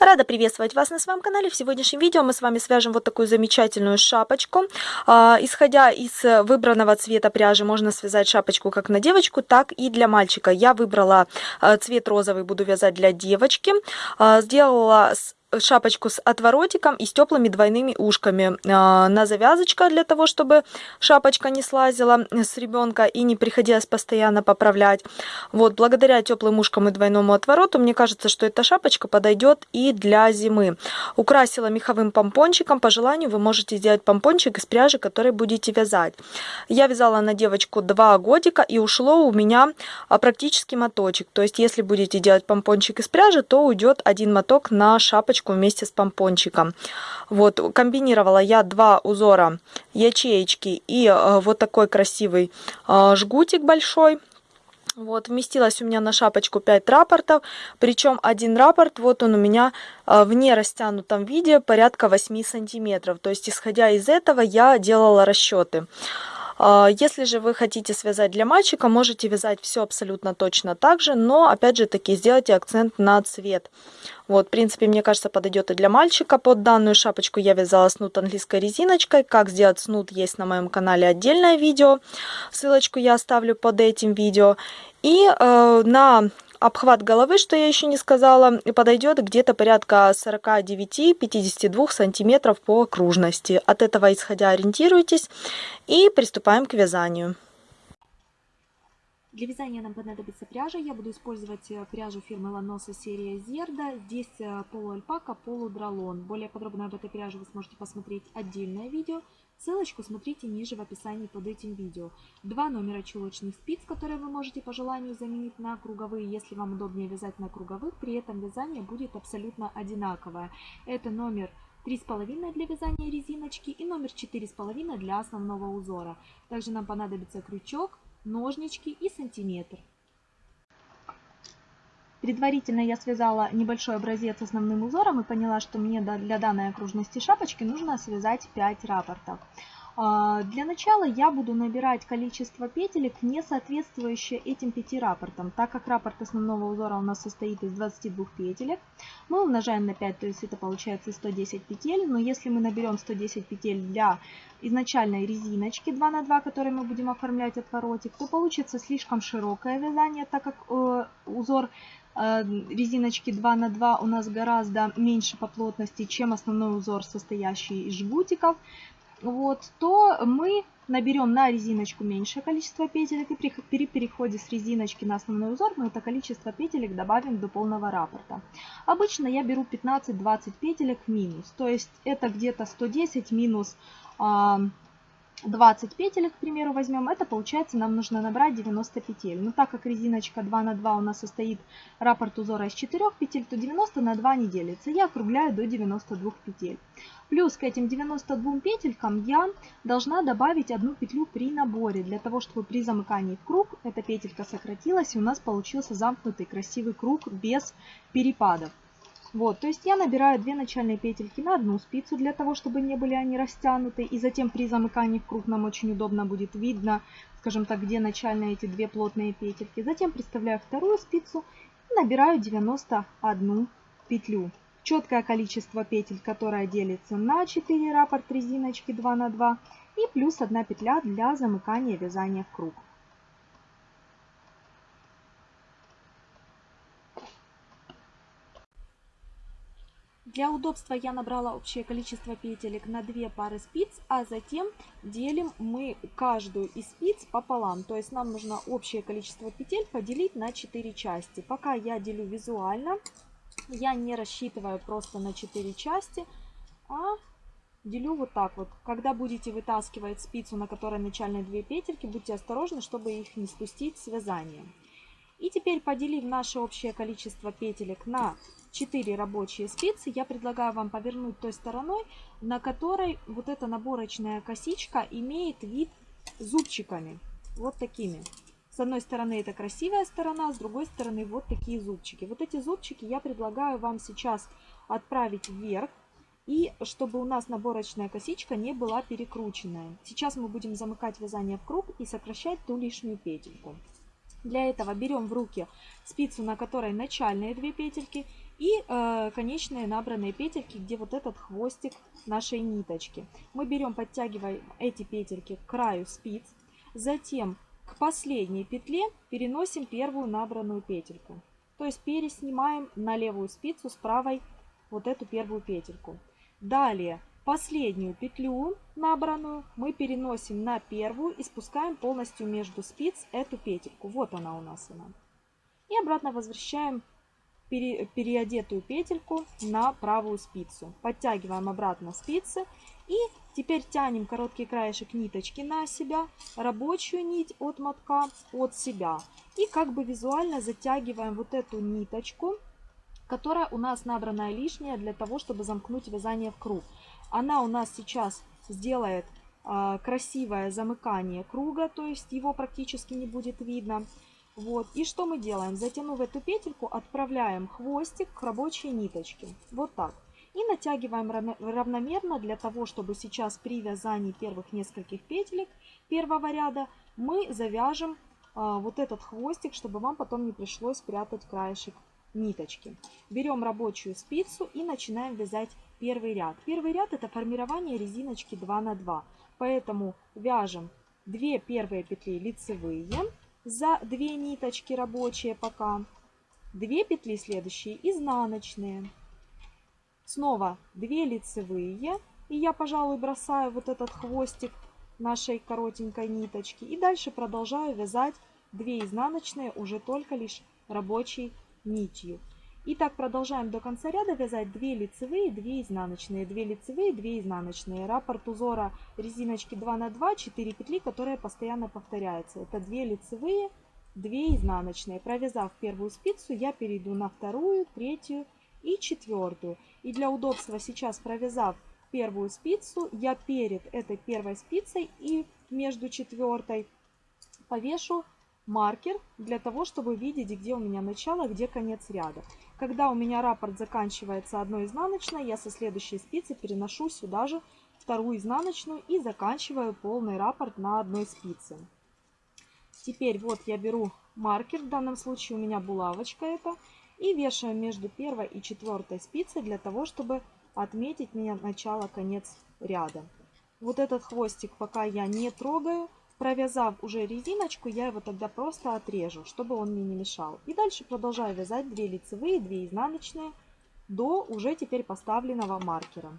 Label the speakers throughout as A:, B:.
A: Рада приветствовать вас на своем канале. В сегодняшнем видео мы с вами свяжем вот такую замечательную шапочку. А, исходя из выбранного цвета пряжи, можно связать шапочку как на девочку, так и для мальчика. Я выбрала а, цвет розовый, буду вязать для девочки. А, сделала шапочку с отворотиком и с теплыми двойными ушками а, на завязочка для того, чтобы шапочка не слазила с ребенка и не приходилось постоянно поправлять. Вот, благодаря теплым ушкам и двойному отвороту, мне кажется, что эта шапочка подойдет и для зимы. Украсила меховым помпончиком. По желанию вы можете сделать помпончик из пряжи, который будете вязать. Я вязала на девочку 2 годика и ушло у меня а, практически моточек. То есть, если будете делать помпончик из пряжи, то уйдет один моток на шапочку ячеечку вместе с помпончиком. Вот, комбинировала я два узора ячеечки и э, вот такой красивый э, жгутик большой. Вот, вместилось у меня на шапочку 5 рапортов, причем один рапорт, вот он у меня э, в нерастянутом виде порядка 8 сантиметров. То есть, исходя из этого, я делала расчеты. А, если же вы хотите связать для мальчика, можете вязать все абсолютно точно так же, но опять же таки сделайте акцент на цвет. Вот, в принципе, мне кажется, подойдет и для мальчика. Под данную шапочку я вязала снуд английской резиночкой. Как сделать снуд есть на моем канале отдельное видео. Ссылочку я оставлю под этим видео. И э, на обхват головы, что я еще не сказала, подойдет где-то порядка 49-52 сантиметров по окружности. От этого исходя ориентируйтесь и приступаем к вязанию.
B: Для вязания нам понадобится пряжа. Я буду использовать э, пряжу фирмы Ланоса серия Зерда. Здесь э, полуальпака, полудралон. Более подробно об этой пряже вы сможете посмотреть отдельное видео. Ссылочку смотрите ниже в описании под этим видео. Два номера чулочных спиц, которые вы можете по желанию заменить на круговые, если вам удобнее вязать на круговых. При этом вязание будет абсолютно одинаковое. Это номер 3,5 для вязания резиночки и номер 4,5 для основного узора. Также нам понадобится крючок, ножнички и сантиметр. Предварительно я связала небольшой образец основным узором и поняла, что мне для данной окружности шапочки нужно связать 5 рапортов. А, для начала я буду набирать количество петелек, не соответствующее этим 5 рапортам. Так как раппорт основного узора у нас состоит из 22 петелек, мы умножаем на 5, то есть это получается 110 петель. Но если мы наберем 110 петель для изначальной резиночки 2 на 2, которой мы будем оформлять отворотик, то получится слишком широкое вязание, так как э, узор резиночки 2 на 2 у нас гораздо меньше по плотности, чем основной узор, состоящий из жгутиков, вот, то мы наберем на резиночку меньшее количество петелек и при переходе с резиночки на основной узор мы это количество петелек добавим до полного раппорта. Обычно я беру 15-20 петелек минус, то есть это где-то 110 минус 20 петель, к примеру, возьмем, это получается нам нужно набрать 90 петель. Но так как резиночка 2 на 2 у нас состоит раппорт узора из 4 петель, то 90 на 2 не делится. Я округляю до 92 петель. Плюс к этим 92 петелькам я должна добавить одну петлю при наборе, для того, чтобы при замыкании в круг эта петелька сократилась и у нас получился замкнутый красивый круг без перепадов. Вот, то есть я набираю две начальные петельки на одну спицу, для того, чтобы не были они растянуты. И затем при замыкании в круг нам очень удобно будет видно, скажем так, где начальные эти две плотные петельки. Затем приставляю вторую спицу и набираю 91 петлю. Четкое количество петель, которое делится на 4 раппорт резиночки 2 на 2 и плюс 1 петля для замыкания вязания в круг. Для удобства я набрала общее количество петелек на 2 пары спиц, а затем делим мы каждую из спиц пополам. То есть нам нужно общее количество петель поделить на 4 части. Пока я делю визуально, я не рассчитываю просто на 4 части, а делю вот так вот. Когда будете вытаскивать спицу, на которой начальные 2 петельки, будьте осторожны, чтобы их не спустить с вязанием. И теперь поделив наше общее количество петелек на 4 рабочие спицы, я предлагаю вам повернуть той стороной, на которой вот эта наборочная косичка имеет вид зубчиками. Вот такими. С одной стороны это красивая сторона, с другой стороны вот такие зубчики. Вот эти зубчики я предлагаю вам сейчас отправить вверх. И чтобы у нас наборочная косичка не была перекрученная. Сейчас мы будем замыкать вязание в круг и сокращать ту лишнюю петельку. Для этого берем в руки спицу, на которой начальные две петельки, и э, конечные набранные петельки, где вот этот хвостик нашей ниточки. Мы берем, подтягиваем эти петельки к краю спиц, затем к последней петле переносим первую набранную петельку. То есть переснимаем на левую спицу с правой вот эту первую петельку. Далее последнюю петлю набранную мы переносим на первую и спускаем полностью между спиц эту петельку. Вот она у нас она. И обратно возвращаем пере, переодетую петельку на правую спицу. Подтягиваем обратно спицы и теперь тянем короткий краешек ниточки на себя, рабочую нить от мотка от себя. И как бы визуально затягиваем вот эту ниточку, которая у нас набранная лишняя для того, чтобы замкнуть вязание в круг. Она у нас сейчас сделает э, красивое замыкание круга, то есть его практически не будет видно. Вот. И что мы делаем? Затянув эту петельку, отправляем хвостик к рабочей ниточке. Вот так. И натягиваем равномерно для того, чтобы сейчас при вязании первых нескольких петелек первого ряда мы завяжем а, вот этот хвостик, чтобы вам потом не пришлось прятать краешек ниточки. Берем рабочую спицу и начинаем вязать первый ряд. Первый ряд это формирование резиночки 2 на 2. Поэтому вяжем 2 первые петли лицевые за 2 ниточки рабочие пока. 2 петли следующие изнаночные. Снова 2 лицевые. И я, пожалуй, бросаю вот этот хвостик нашей коротенькой ниточки. И дальше продолжаю вязать 2 изнаночные уже только лишь рабочей нитью. И так продолжаем до конца ряда вязать 2 лицевые, 2 изнаночные, 2 лицевые, 2 изнаночные. Раппорт узора резиночки 2 на 2, 4 петли, которые постоянно повторяются. Это 2 лицевые, 2 изнаночные. Провязав первую спицу, я перейду на вторую, третью и четвертую. И для удобства сейчас провязав первую спицу, я перед этой первой спицей и между четвертой повешу маркер для того, чтобы видеть, где у меня начало, где конец ряда. Когда у меня раппорт заканчивается одной изнаночной, я со следующей спицы переношу сюда же вторую изнаночную и заканчиваю полный раппорт на одной спице. Теперь вот я беру маркер, в данном случае у меня булавочка это, и вешаю между первой и четвертой спицей для того, чтобы отметить мне начало-конец ряда. Вот этот хвостик пока я не трогаю, Провязав уже резиночку, я его тогда просто отрежу, чтобы он мне не мешал. И дальше продолжаю вязать 2 лицевые, 2 изнаночные до уже теперь поставленного маркера.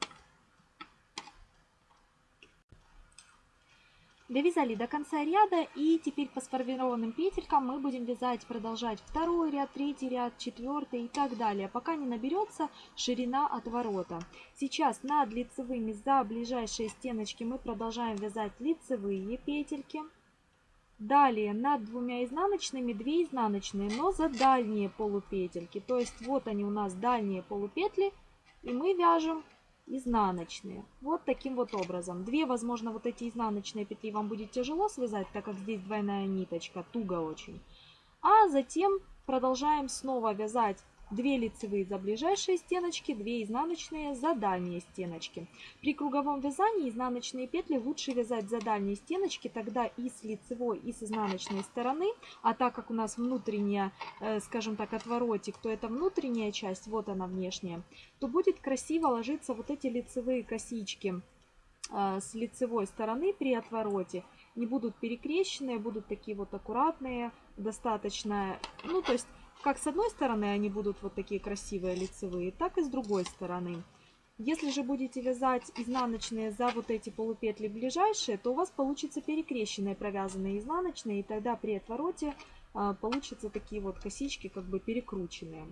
B: Довязали до конца ряда и теперь по сформированным петелькам мы будем вязать, продолжать второй ряд, третий ряд, четвертый и так далее, пока не наберется ширина отворота. Сейчас над лицевыми за ближайшие стеночки мы продолжаем вязать лицевые петельки. Далее над двумя изнаночными 2 изнаночные, но за дальние полупетельки. То есть вот они у нас дальние полупетли и мы вяжем изнаночные. Вот таким вот образом. Две, возможно, вот эти изнаночные петли вам будет тяжело связать, так как здесь двойная ниточка, туго очень. А затем продолжаем снова вязать 2 лицевые за ближайшие стеночки, 2 изнаночные за дальние стеночки. При круговом вязании изнаночные петли лучше вязать за дальние стеночки, тогда и с лицевой, и с изнаночной стороны. А так как у нас внутренняя, э, скажем так, отворотик, то это внутренняя часть, вот она внешняя, то будет красиво ложиться вот эти лицевые косички э, с лицевой стороны при отвороте не будут перекрещенные, будут такие вот аккуратные, достаточно, ну то есть как с одной стороны они будут вот такие красивые лицевые, так и с другой стороны. Если же будете вязать изнаночные за вот эти полупетли ближайшие, то у вас получится перекрещенные провязанные изнаночные, и тогда при отвороте а, получатся такие вот косички как бы перекрученные.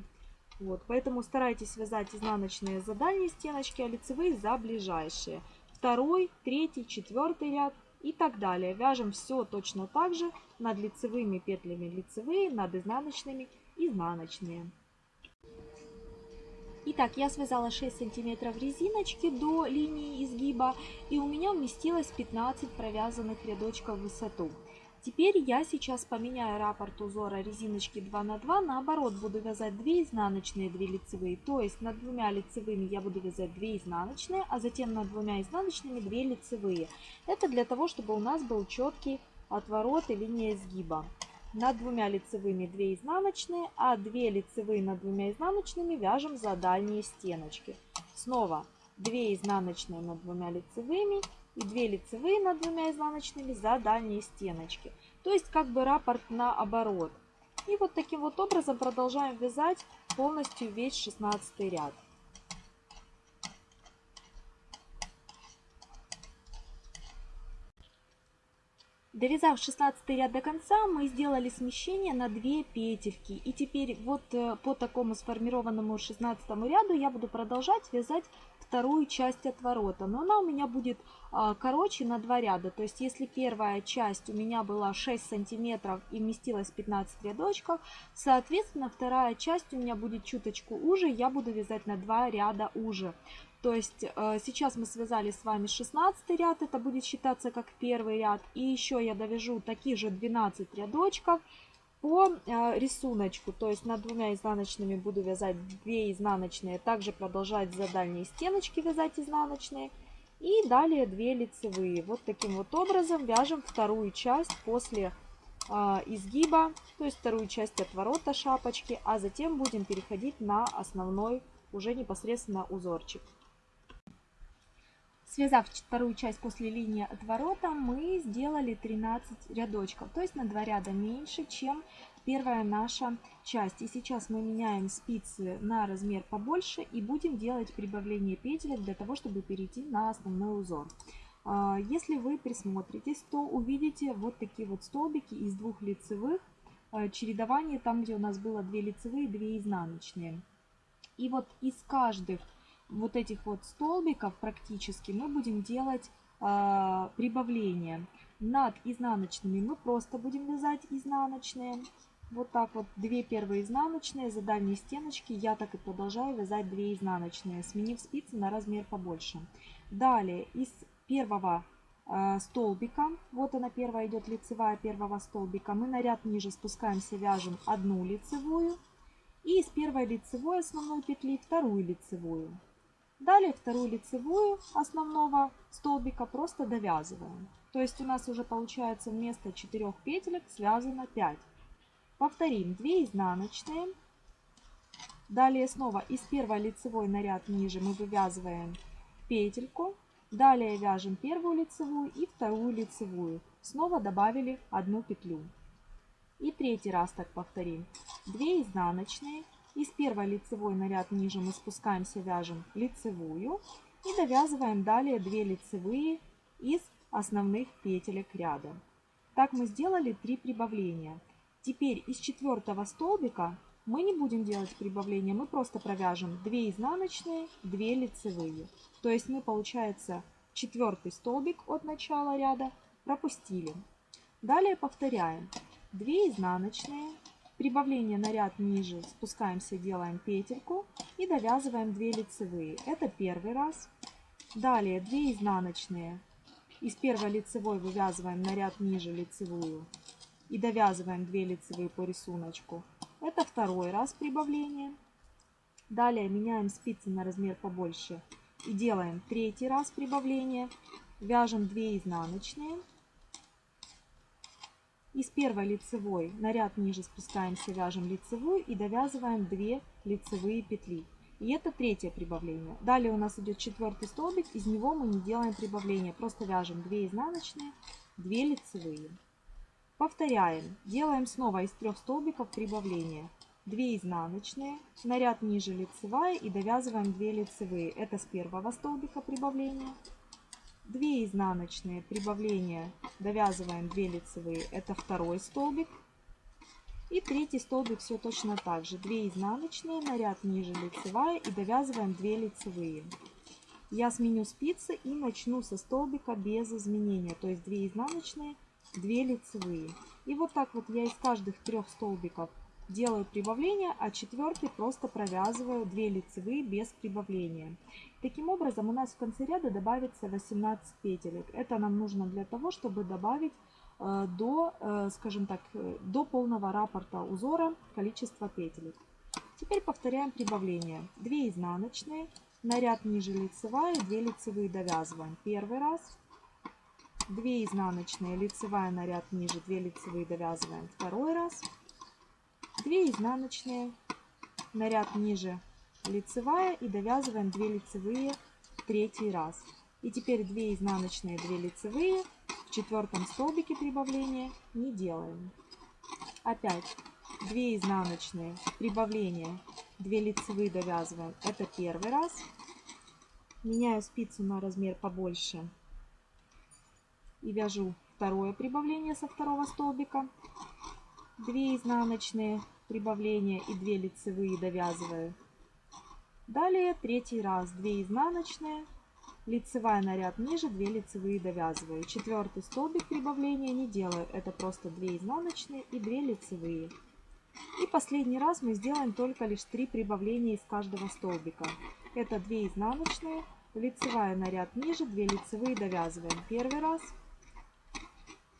B: Вот, поэтому старайтесь вязать изнаночные за дальние стеночки, а лицевые за ближайшие. Второй, третий, четвертый ряд и так далее. Вяжем все точно так же над лицевыми петлями лицевые, над изнаночными изнаночные. Итак, я связала 6 сантиметров резиночки до линии изгиба и у меня уместилось 15 провязанных рядочков в высоту. Теперь я сейчас поменяю раппорт узора резиночки 2 на 2, наоборот буду вязать 2 изнаночные, 2 лицевые, то есть над двумя лицевыми я буду вязать 2 изнаночные, а затем над двумя изнаночными 2 лицевые. Это для того, чтобы у нас был четкий отворот и линия изгиба. Над двумя лицевыми 2 изнаночные, а 2 лицевые над двумя изнаночными вяжем за дальние стеночки. Снова 2 изнаночные над двумя лицевыми и 2 лицевые над двумя изнаночными за дальние стеночки. То есть как бы раппорт наоборот. И вот таким вот образом продолжаем вязать полностью весь 16 ряд. Довязав 16 ряд до конца, мы сделали смещение на 2 петельки. И теперь вот э, по такому сформированному 16 ряду я буду продолжать вязать вторую часть отворота. Но она у меня будет а, короче на 2 ряда. То есть если первая часть у меня была 6 сантиметров и вместилась 15 рядочков, соответственно вторая часть у меня будет чуточку уже. Я буду вязать на 2 ряда уже. То есть э, сейчас мы связали с вами 16 ряд, это будет считаться как первый ряд. И еще я довяжу такие же 12 рядочков по э, рисунку. То есть над двумя изнаночными буду вязать 2 изнаночные, также продолжать за дальние стеночки вязать изнаночные. И далее 2 лицевые. Вот таким вот образом вяжем вторую часть после э, изгиба, то есть вторую часть отворота шапочки, а затем будем переходить на основной уже непосредственно узорчик. Связав вторую часть после линии отворота, мы сделали 13 рядочков, то есть на 2 ряда меньше, чем первая наша часть. И сейчас мы меняем спицы на размер побольше и будем делать прибавление петель для того, чтобы перейти на основной узор. А, если вы присмотритесь, то увидите вот такие вот столбики из двух лицевых, а, чередование там, где у нас было 2 лицевые, 2 изнаночные. И вот из каждых вот этих вот столбиков практически мы будем делать э, прибавление. Над изнаночными мы просто будем вязать изнаночные. Вот так вот, две первые изнаночные за дальние стеночки я так и продолжаю вязать 2 изнаночные, сменив спицы на размер побольше. Далее из первого э, столбика, вот она первая идет лицевая первого столбика, мы на ряд ниже спускаемся, вяжем одну лицевую. И из первой лицевой основной петли вторую лицевую. Далее вторую лицевую основного столбика просто довязываем. То есть у нас уже получается вместо 4 петелек связано 5. Повторим 2 изнаночные. Далее снова из первой лицевой на ряд ниже мы вывязываем петельку. Далее вяжем первую лицевую и вторую лицевую. Снова добавили одну петлю. И третий раз так повторим. 2 изнаночные из первой лицевой на ряд ниже мы спускаемся, вяжем лицевую и довязываем далее 2 лицевые из основных петелек ряда. Так мы сделали 3 прибавления. Теперь из четвертого столбика мы не будем делать прибавления, мы просто провяжем 2 изнаночные, 2 лицевые. То есть мы, получается, четвертый столбик от начала ряда пропустили. Далее повторяем 2 изнаночные, Прибавление на ряд ниже спускаемся, делаем петельку и довязываем 2 лицевые. Это первый раз. Далее 2 изнаночные. Из первой лицевой вывязываем на ряд ниже лицевую и довязываем 2 лицевые по рисунку. Это второй раз прибавление. Далее меняем спицы на размер побольше и делаем третий раз прибавление. Вяжем 2 изнаночные. Из первой лицевой на ряд ниже спускаемся, вяжем лицевую и довязываем 2 лицевые петли. И это третье прибавление. Далее у нас идет четвертый столбик, из него мы не делаем прибавления, просто вяжем 2 изнаночные, 2 лицевые. Повторяем, делаем снова из трех столбиков прибавления. 2 изнаночные, на ряд ниже лицевая и довязываем 2 лицевые. Это с первого столбика прибавления. 2 изнаночные прибавления. Довязываем 2 лицевые. Это второй столбик. И третий столбик все точно так же. 2 изнаночные на ряд ниже лицевая. И довязываем 2 лицевые. Я сменю спицы и начну со столбика без изменения. То есть 2 изнаночные 2 лицевые. И вот так вот я из каждых трех столбиков делаю прибавление, а четвертый просто провязываю 2 лицевые без прибавления. Таким образом у нас в конце ряда добавится 18 петелек. Это нам нужно для того, чтобы добавить э, до, э, скажем так, э, до полного раппорта узора количество петелек. Теперь повторяем прибавление. 2 изнаночные, на ряд ниже лицевая, 2 лицевые довязываем. Первый раз, 2 изнаночные, лицевая на ряд ниже, 2 лицевые довязываем второй раз, 2 изнаночные, на ряд ниже, лицевая и довязываем 2 лицевые третий раз. И теперь 2 изнаночные, 2 лицевые, в четвертом столбике прибавления не делаем. Опять 2 изнаночные, прибавление, 2 лицевые довязываем, это первый раз. Меняю спицу на размер побольше и вяжу второе прибавление со второго столбика. 2 изнаночные прибавления и 2 лицевые довязываю. Далее третий раз 2 изнаночные, лицевая на ряд ниже, 2 лицевые довязываю. Четвертый столбик прибавления не делаю, это просто 2 изнаночные и 2 лицевые. И последний раз мы сделаем только лишь 3 прибавления из каждого столбика. Это 2 изнаночные, лицевая на ряд ниже, 2 лицевые довязываем. Первый раз.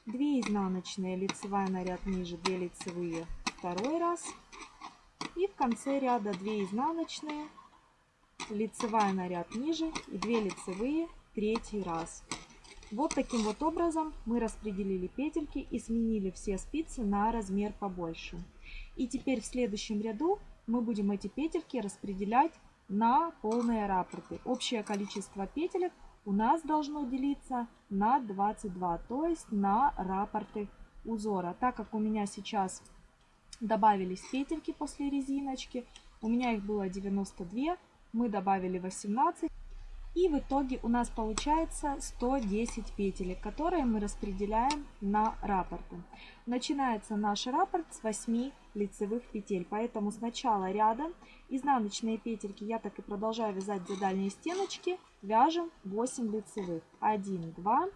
B: 2 изнаночные, лицевая на ряд ниже, 2 лицевые. Второй раз. И в конце ряда 2 изнаночные, лицевая на ряд ниже и 2 лицевые третий раз. Вот таким вот образом мы распределили петельки и сменили все спицы на размер побольше. И теперь в следующем ряду мы будем эти петельки распределять на полные раппорты. Общее количество петелек у нас должно делиться на 22, то есть на раппорты узора. Так как у меня сейчас добавились петельки после резиночки, у меня их было 92, мы добавили 18. И в итоге у нас получается 110 петелек, которые мы распределяем на раппорты. Начинается наш раппорт с 8 лицевых петель. Поэтому с начала ряда изнаночные петельки я так и продолжаю вязать за дальние стеночки. Вяжем 8 лицевых. 1, 2,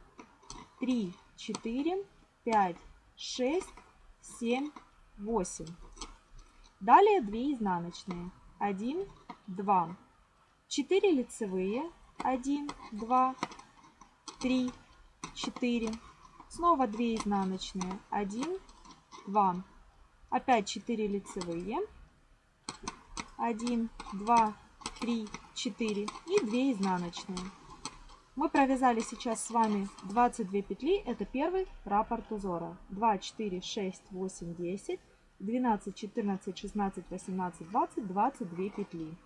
B: 3, 4, 5, 6, 7, 8. Далее 2 изнаночные. 1, 2, 4 лицевые, 1, 2, 3, 4, снова 2 изнаночные, 1, 2, опять 4 лицевые, 1, 2, 3, 4 и 2 изнаночные. Мы провязали сейчас с вами 22 петли, это первый раппорт узора. 2, 4, 6, 8, 10, 12, 14, 16, 18, 20, 22 петли.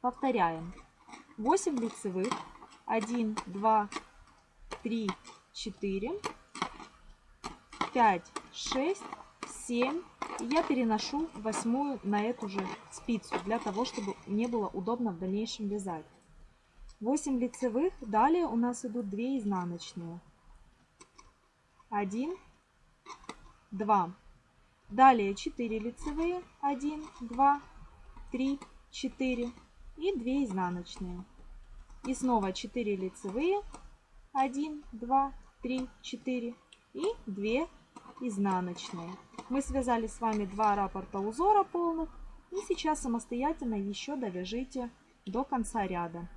B: Повторяем. 8 лицевых. 1, 2, 3, 4, 5, 6, 7. И я переношу восьмую на эту же спицу, для того, чтобы мне было удобно в дальнейшем вязать. 8 лицевых. Далее у нас идут 2 изнаночные. 1, 2. Далее 4 лицевые. 1, 2, 3, 4 и 2 изнаночные. И снова 4 лицевые, 1, 2, 3, 4 и 2 изнаночные. Мы связали с вами два раппорта узора полных. И сейчас самостоятельно еще довяжите до конца ряда.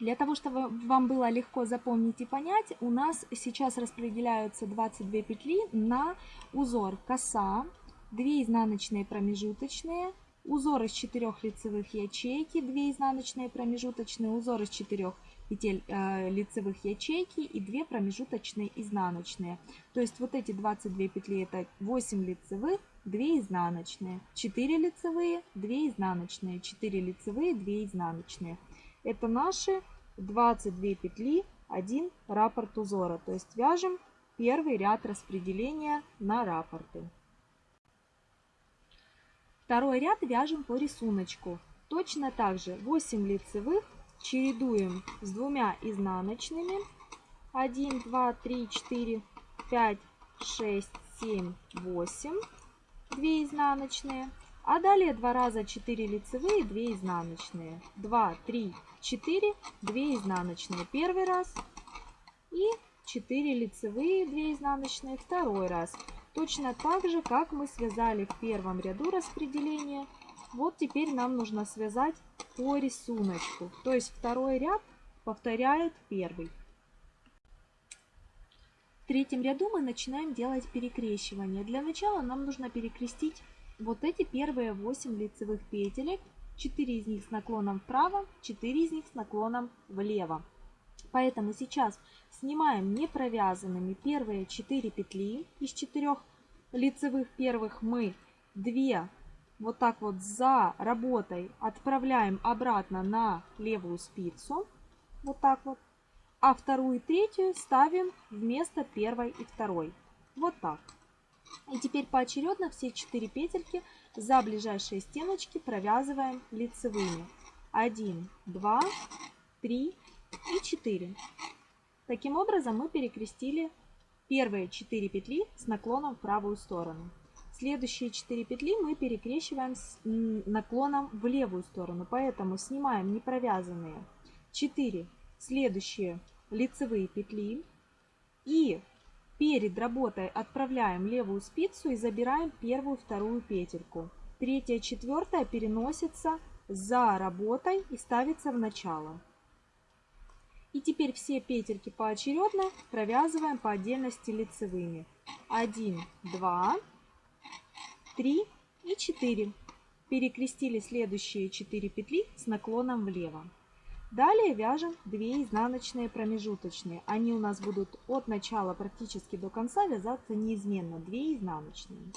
B: Для того, чтобы вам было легко запомнить и понять, у нас сейчас распределяются 22 петли на узор коса, 2 изнаночные промежуточные, узор из 4 лицевых ячейки, 2 изнаночные промежуточные, узор из 4 петель э, лицевых ячейки и 2 промежуточные изнаночные. То есть вот эти 22 петли это 8 лицевых, 2 изнаночные, 4 лицевые, 2 изнаночные, 4 лицевые, 2 изнаночные. Это наши 22 петли, 1 раппорт узора. То есть вяжем первый ряд распределения на раппорты. Второй ряд вяжем по рисунку. Точно так же 8 лицевых чередуем с двумя изнаночными. 1, 2, 3, 4, 5, 6, 7, 8. 2 изнаночные. А далее два раза 4 лицевые, 2 изнаночные. 2, 3, 4, 2 изнаночные. Первый раз. И 4 лицевые, 2 изнаночные. Второй раз. Точно так же, как мы связали в первом ряду распределения. Вот теперь нам нужно связать по рисунку. То есть второй ряд повторяет первый. В третьем ряду мы начинаем делать перекрещивание. Для начала нам нужно перекрестить вот эти первые 8 лицевых петелек. 4 из них с наклоном вправо, 4 из них с наклоном влево. Поэтому сейчас снимаем не провязанными первые 4 петли из 4 лицевых первых мы 2 вот так вот за работой отправляем обратно на левую спицу. Вот так вот. А вторую и третью ставим вместо первой и второй. Вот так. И теперь поочередно все 4 петельки за ближайшие стеночки провязываем лицевыми. 1, 2, 3 и 4. Таким образом мы перекрестили первые 4 петли с наклоном в правую сторону. Следующие 4 петли мы перекрещиваем с наклоном в левую сторону, поэтому снимаем непровязанные 4 следующие лицевые петли и перед работой отправляем левую спицу и забираем первую, вторую петельку. Третья, четвертая переносится за работой и ставится в начало. И теперь все петельки поочередно провязываем по отдельности лицевыми. 1, 2, 3 и 4. Перекрестили следующие 4 петли с наклоном влево. Далее вяжем 2 изнаночные промежуточные. Они у нас будут от начала практически до конца вязаться неизменно. 2 изнаночные.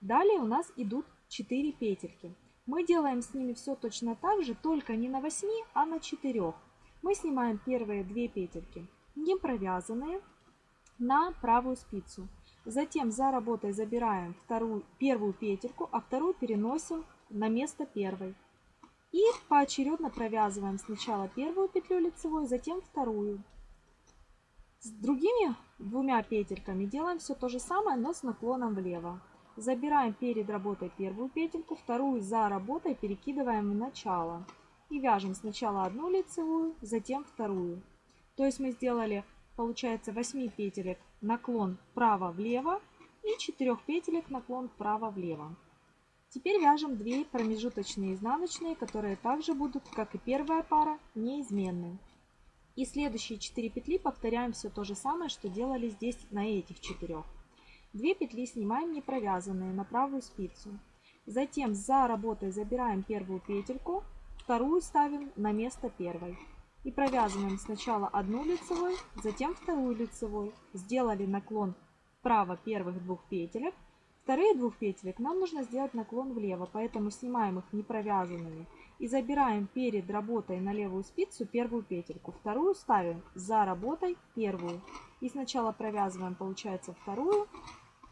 B: Далее у нас идут 4 петельки. Мы делаем с ними все точно так же, только не на 8, а на 4. Мы снимаем первые 2 петельки, не провязанные, на правую спицу. Затем за работой забираем вторую, первую петельку, а вторую переносим на место первой. И поочередно провязываем сначала первую петлю лицевой, затем вторую. С другими двумя петельками делаем все то же самое, но с наклоном влево. Забираем перед работой первую петельку, вторую за работой перекидываем в начало. И вяжем сначала одну лицевую, затем вторую. То есть мы сделали получается 8 петелек наклон вправо-влево и 4 петелек наклон вправо-влево. Теперь вяжем 2 промежуточные изнаночные, которые также будут, как и первая пара, неизменны. И следующие 4 петли повторяем все то же самое, что делали здесь на этих 4. 2 петли снимаем не провязанные на правую спицу. Затем за работой забираем первую петельку, вторую ставим на место первой. И провязываем сначала одну лицевой, затем вторую лицевой. Сделали наклон вправо первых двух петелек. Вторые двух петелек нам нужно сделать наклон влево, поэтому снимаем их не провязанными. И забираем перед работой на левую спицу первую петельку. Вторую ставим за работой первую. И сначала провязываем, получается, вторую,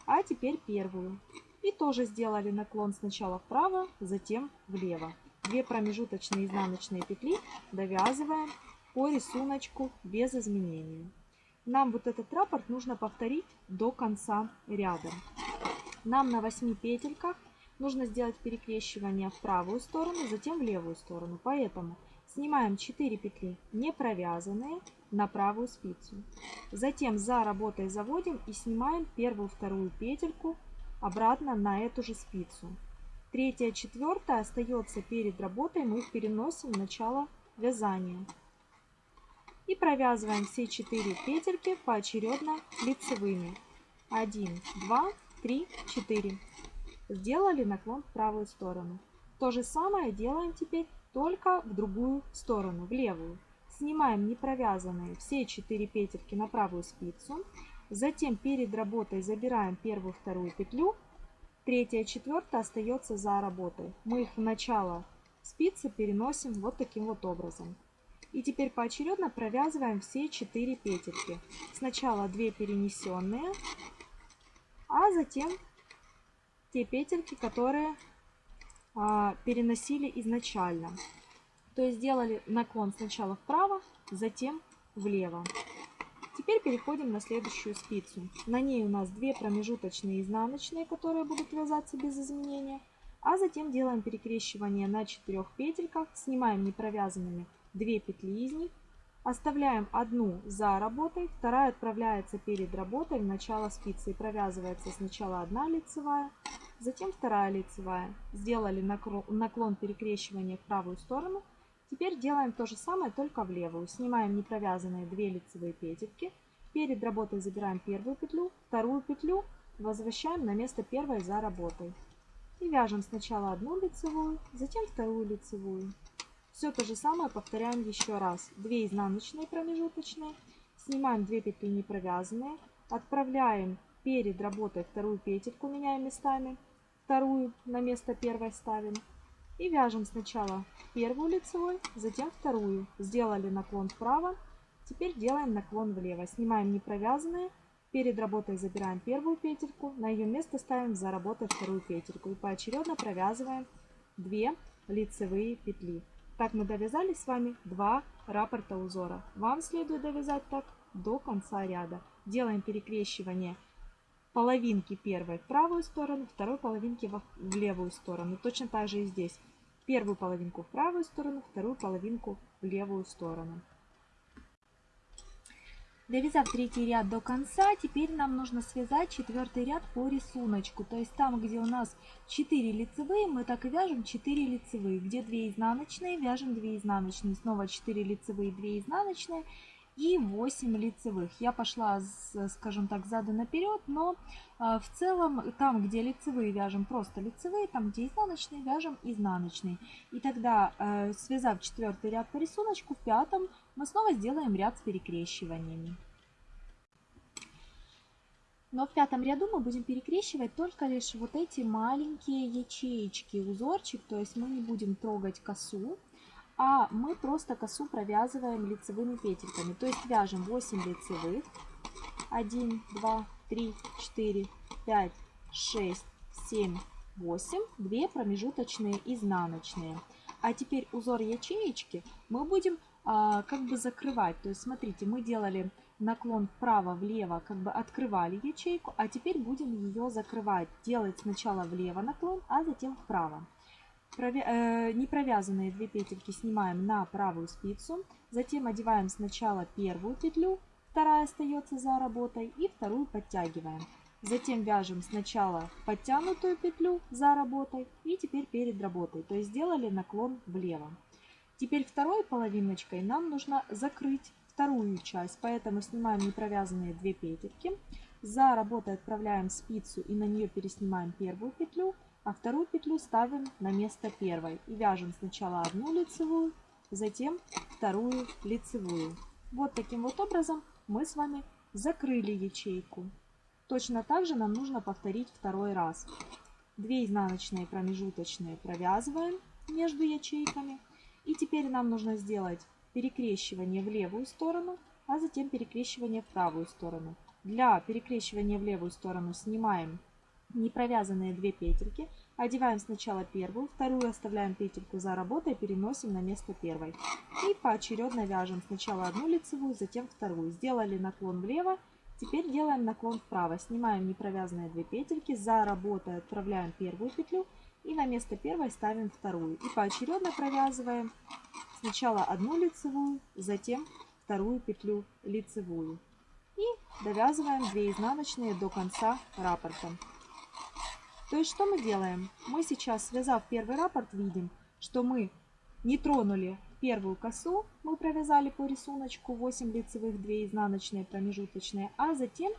B: а теперь первую. И тоже сделали наклон сначала вправо, затем влево. 2 промежуточные изнаночные петли довязываем по рисунку без изменений. Нам вот этот раппорт нужно повторить до конца ряда. Нам на 8 петельках нужно сделать перекрещивание в правую сторону, затем в левую сторону. Поэтому снимаем 4 петли не провязанные на правую спицу. Затем за работой заводим и снимаем первую вторую петельку обратно на эту же спицу. Третья, четвертая остается перед работой, мы их переносим в начало вязания. И провязываем все 4 петельки поочередно лицевыми. 1, 2, 3, 4. Сделали наклон в правую сторону. То же самое делаем теперь только в другую сторону, в левую. Снимаем не провязанные все 4 петельки на правую спицу. Затем перед работой забираем первую, вторую петлю Третья, четвертая остается за работой. Мы их в начало спицы переносим вот таким вот образом. И теперь поочередно провязываем все 4 петельки. Сначала 2 перенесенные, а затем те петельки, которые а, переносили изначально. То есть сделали наклон сначала вправо, затем влево. Теперь переходим на следующую спицу. На ней у нас 2 промежуточные изнаночные, которые будут вязаться без изменения. А затем делаем перекрещивание на 4 петельках, снимаем непровязанными 2 петли из них, оставляем одну за работой, вторая отправляется перед работой в начало спицы и провязывается сначала одна лицевая, затем вторая лицевая. Сделали наклон перекрещивания в правую сторону, Теперь делаем то же самое, только в левую. Снимаем непровязанные 2 лицевые петельки. Перед работой забираем первую петлю, вторую петлю возвращаем на место первой за работой. И вяжем сначала одну лицевую, затем вторую лицевую. Все то же самое повторяем еще раз. 2 изнаночные промежуточные, снимаем 2 петли не провязанные, отправляем перед работой вторую петельку, меняем местами, вторую на место первой ставим. И вяжем сначала первую лицевой, затем вторую. Сделали наклон вправо, теперь делаем наклон влево. Снимаем не провязанные, перед работой забираем первую петельку, на ее место ставим за работой вторую петельку. И поочередно провязываем 2 лицевые петли. Так мы довязали с вами два раппорта узора. Вам следует довязать так до конца ряда. Делаем перекрещивание половинки первой в правую сторону, второй половинки в левую сторону. Точно так же и здесь. Первую половинку в правую сторону, вторую половинку в левую сторону. Довязав третий ряд до конца, теперь нам нужно связать четвертый ряд по рисунку. То есть там, где у нас 4 лицевые, мы так и вяжем 4 лицевые. Где 2 изнаночные, вяжем 2 изнаночные. Снова 4 лицевые, 2 изнаночные и 8 лицевых. Я пошла, скажем так, сзаду наперед, но а, в целом там, где лицевые вяжем просто лицевые, там, где изнаночные вяжем изнаночные. И тогда, э, связав четвертый ряд по рисунку, в пятом мы снова сделаем ряд с перекрещиваниями. Но в пятом ряду мы будем перекрещивать только лишь вот эти маленькие ячеечки, узорчик, то есть мы не будем трогать косу а мы просто косу провязываем лицевыми петельками. То есть вяжем 8 лицевых. 1, 2, 3, 4, 5, 6, 7, 8. 2 промежуточные изнаночные. А теперь узор ячеечки мы будем а, как бы закрывать. То есть смотрите, мы делали наклон вправо-влево, как бы открывали ячейку, а теперь будем ее закрывать. Делать сначала влево наклон, а затем вправо. Э, не провязанные две петельки снимаем на правую спицу. Затем одеваем сначала первую петлю, вторая остается за работой, и вторую подтягиваем. Затем вяжем сначала подтянутую петлю за работой и теперь перед работой. То есть сделали наклон влево. Теперь второй половиночкой нам нужно закрыть вторую часть, поэтому снимаем непровязанные две петельки. За работой отправляем спицу и на нее переснимаем первую петлю а вторую петлю ставим на место первой и вяжем сначала одну лицевую, затем вторую лицевую. Вот таким вот образом мы с вами закрыли ячейку. Точно так же нам нужно повторить второй раз. 2 изнаночные промежуточные провязываем между ячейками. И теперь нам нужно сделать перекрещивание в левую сторону, а затем перекрещивание в правую сторону. Для перекрещивания в левую сторону снимаем не провязанные 2 петельки. Одеваем сначала первую, вторую оставляем петельку за работой, переносим на место первой. И поочередно вяжем сначала одну лицевую, затем вторую. Сделали наклон влево, теперь делаем наклон вправо. Снимаем не провязанные 2 петельки, за работой отправляем первую петлю и на место первой ставим вторую. И поочередно провязываем сначала одну лицевую, затем вторую петлю лицевую. И довязываем 2 изнаночные до конца раппорта. То есть что мы делаем? Мы сейчас, связав первый раппорт, видим, что мы не тронули первую косу, мы провязали по рисунку 8 лицевых, 2 изнаночные промежуточные, а затем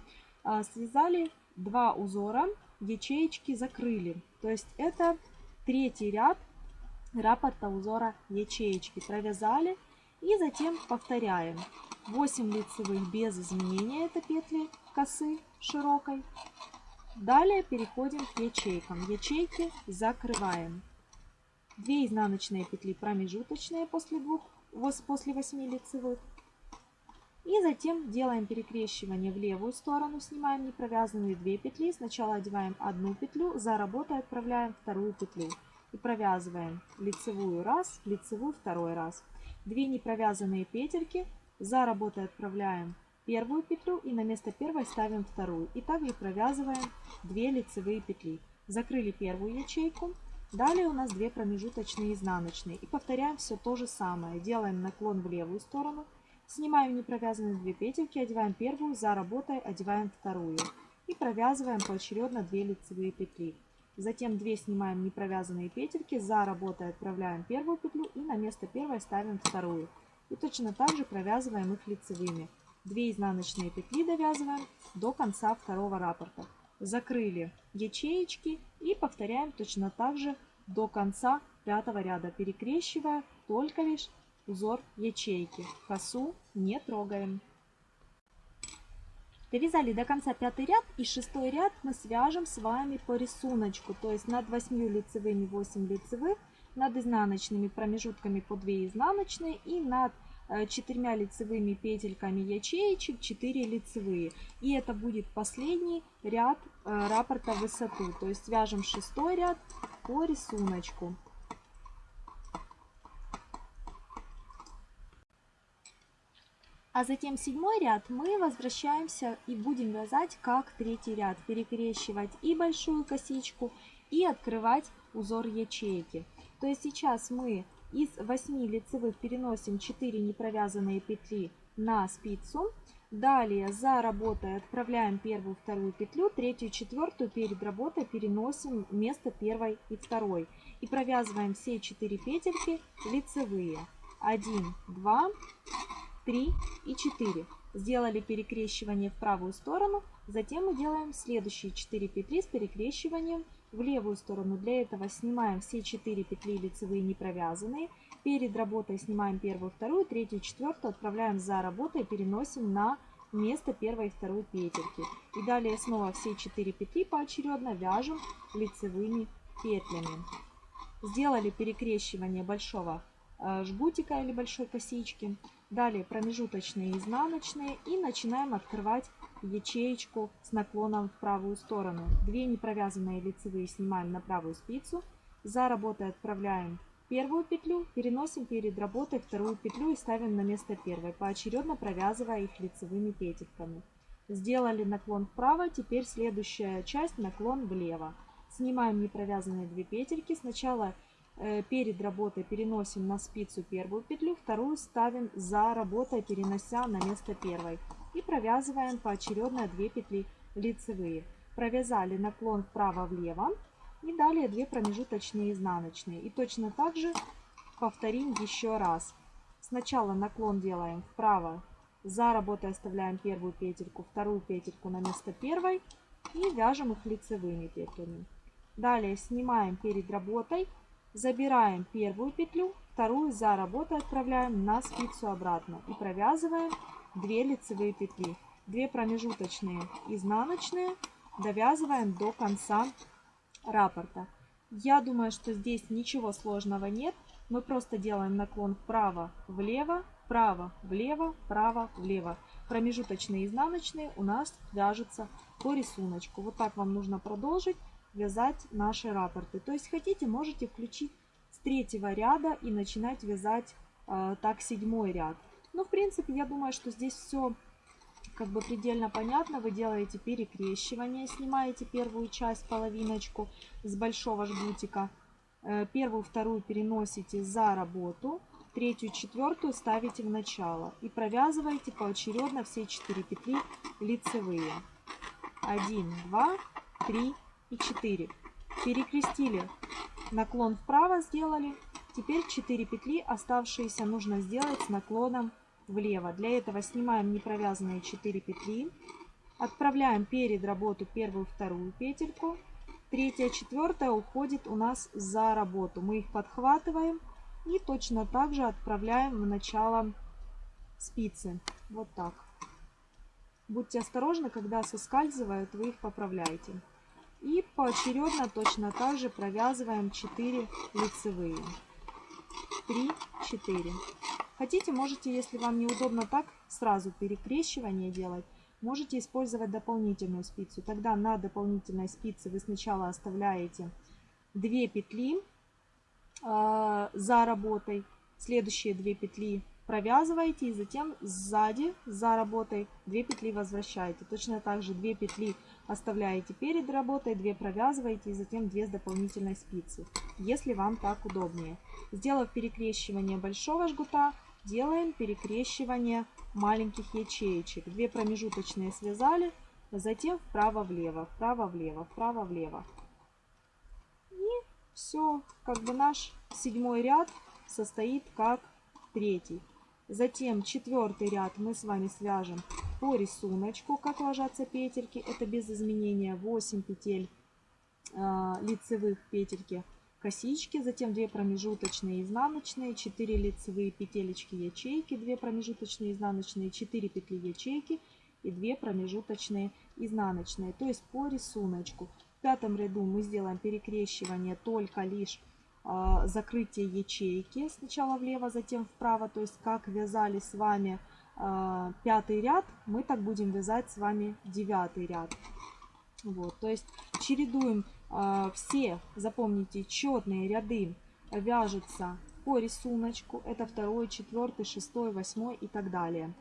B: а, связали два узора, ячеечки закрыли. То есть это третий ряд раппорта узора ячеечки. Провязали и затем повторяем. 8 лицевых без изменения, это петли косы широкой. Далее переходим к ячейкам. Ячейки закрываем. 2 изнаночные петли промежуточные после, двух, после 8 лицевых. И затем делаем перекрещивание в левую сторону, снимаем непровязанные 2 петли. Сначала одеваем одну петлю, за работой отправляем вторую петлю. И провязываем лицевую раз, лицевую второй раз. 2 непровязанные петельки, за работой отправляем первую петлю и на место первой ставим вторую. И также провязываем 2 лицевые петли. Закрыли первую ячейку. Далее у нас 2 промежуточные изнаночные. И повторяем все то же самое. Делаем наклон в левую сторону. Снимаем непровязанные 2 петельки, одеваем первую, за работой одеваем вторую. И провязываем поочередно 2 лицевые петли. Затем 2 снимаем непровязанные петельки, за работой отправляем первую петлю и на место первой ставим вторую. И точно так же провязываем их лицевыми. 2 изнаночные петли довязываем до конца второго раппорта. Закрыли ячеечки и повторяем точно так же до конца пятого ряда, перекрещивая только лишь узор ячейки. Косу не трогаем. Довязали до конца пятый ряд и шестой ряд мы свяжем с вами по рисунку. То есть над 8 лицевыми 8 лицевых, над изнаночными промежутками по 2 изнаночные и над э, четырьмя лицевыми петельками ячеечек 4 лицевые. И это будет последний ряд э, раппорта высоту. То есть свяжем шестой ряд по рисунку. А затем седьмой ряд мы возвращаемся и будем вязать как третий ряд. Перекрещивать и большую косичку, и открывать узор ячейки. То есть сейчас мы из 8 лицевых переносим 4 непровязанные петли на спицу. Далее за работой отправляем первую, вторую петлю, третью, четвертую перед работой переносим вместо первой и второй. И провязываем все 4 петельки лицевые. 1, 2, 3 и 4. Сделали перекрещивание в правую сторону, затем мы делаем следующие 4 петли с перекрещиванием в левую сторону. Для этого снимаем все 4 петли лицевые не провязанные. Перед работой снимаем первую, вторую, третью, четвертую, отправляем за работой, переносим на место первой и второй петельки. И далее снова все 4 петли поочередно вяжем лицевыми петлями. Сделали перекрещивание большого э, жгутика или большой косички. Далее промежуточные изнаночные. И начинаем открывать ячеечку с наклоном в правую сторону. Две непровязанные лицевые снимаем на правую спицу. За работой отправляем первую петлю, переносим перед работой вторую петлю и ставим на место первой, поочередно провязывая их лицевыми петельками. Сделали наклон вправо, теперь следующая часть наклон влево. Снимаем непровязанные две петельки. Сначала Э, перед работой переносим на спицу первую петлю, вторую ставим за работой, перенося на место первой. И провязываем поочередно 2 петли лицевые. Провязали наклон вправо-влево и далее 2 промежуточные изнаночные. И точно так же повторим еще раз. Сначала наклон делаем вправо, за работой оставляем первую петельку, вторую петельку на место первой и вяжем их лицевыми петлями. Далее снимаем перед работой Забираем первую петлю, вторую за работой отправляем на спицу обратно и провязываем 2 лицевые петли. 2 промежуточные изнаночные довязываем до конца раппорта. Я думаю, что здесь ничего сложного нет. Мы просто делаем наклон вправо-влево, вправо-влево, вправо-влево. Промежуточные изнаночные у нас вяжутся по рисунку. Вот так вам нужно продолжить вязать наши раппорты. То есть хотите, можете включить с третьего ряда и начинать вязать э, так седьмой ряд. Но в принципе я думаю, что здесь все как бы предельно понятно. Вы делаете перекрещивание, снимаете первую часть, половиночку с большого жгутика. Э, первую, вторую переносите за работу. Третью, четвертую ставите в начало. И провязываете поочередно все 4 петли лицевые. 1, 2, 3, и 4. Перекрестили, наклон вправо сделали. Теперь 4 петли оставшиеся нужно сделать с наклоном влево. Для этого снимаем непровязанные 4 петли. Отправляем перед работу первую, вторую петельку. Третья, четвертая уходит у нас за работу. Мы их подхватываем и точно так же отправляем в начало спицы. Вот так. Будьте осторожны, когда соскальзывают, вы их поправляете. И поочередно точно так же провязываем 4 лицевые. 3, 4. Хотите, можете, если вам неудобно так, сразу перекрещивание делать, можете использовать дополнительную спицу. Тогда на дополнительной спице вы сначала оставляете 2 петли э, за работой, следующие 2 петли провязываете и затем сзади за работой 2 петли возвращаете. Точно так же 2 петли оставляете перед работой, 2 провязываете и затем 2 с дополнительной спицы, если вам так удобнее. Сделав перекрещивание большого жгута, делаем перекрещивание маленьких ячеечек. 2 промежуточные связали, затем вправо-влево, вправо-влево, вправо-влево. И все, как бы наш седьмой ряд состоит как третий. Затем четвертый ряд мы с вами свяжем по рисунку, как ложатся петельки. Это без изменения 8 петель э, лицевых петельки косички, затем 2 промежуточные изнаночные, 4 лицевые петелечки ячейки, 2 промежуточные изнаночные, 4 петли ячейки и 2 промежуточные изнаночные. То есть по рисунку. В пятом ряду мы сделаем перекрещивание только лишь э, закрытие ячейки. Сначала влево, затем вправо. То есть как вязали с вами э, пятый ряд, мы так будем вязать с вами девятый ряд. Вот, то есть чередуем все, запомните, четные ряды вяжутся по рисунку. Это второй, четвертый, шестой, восьмой и так далее.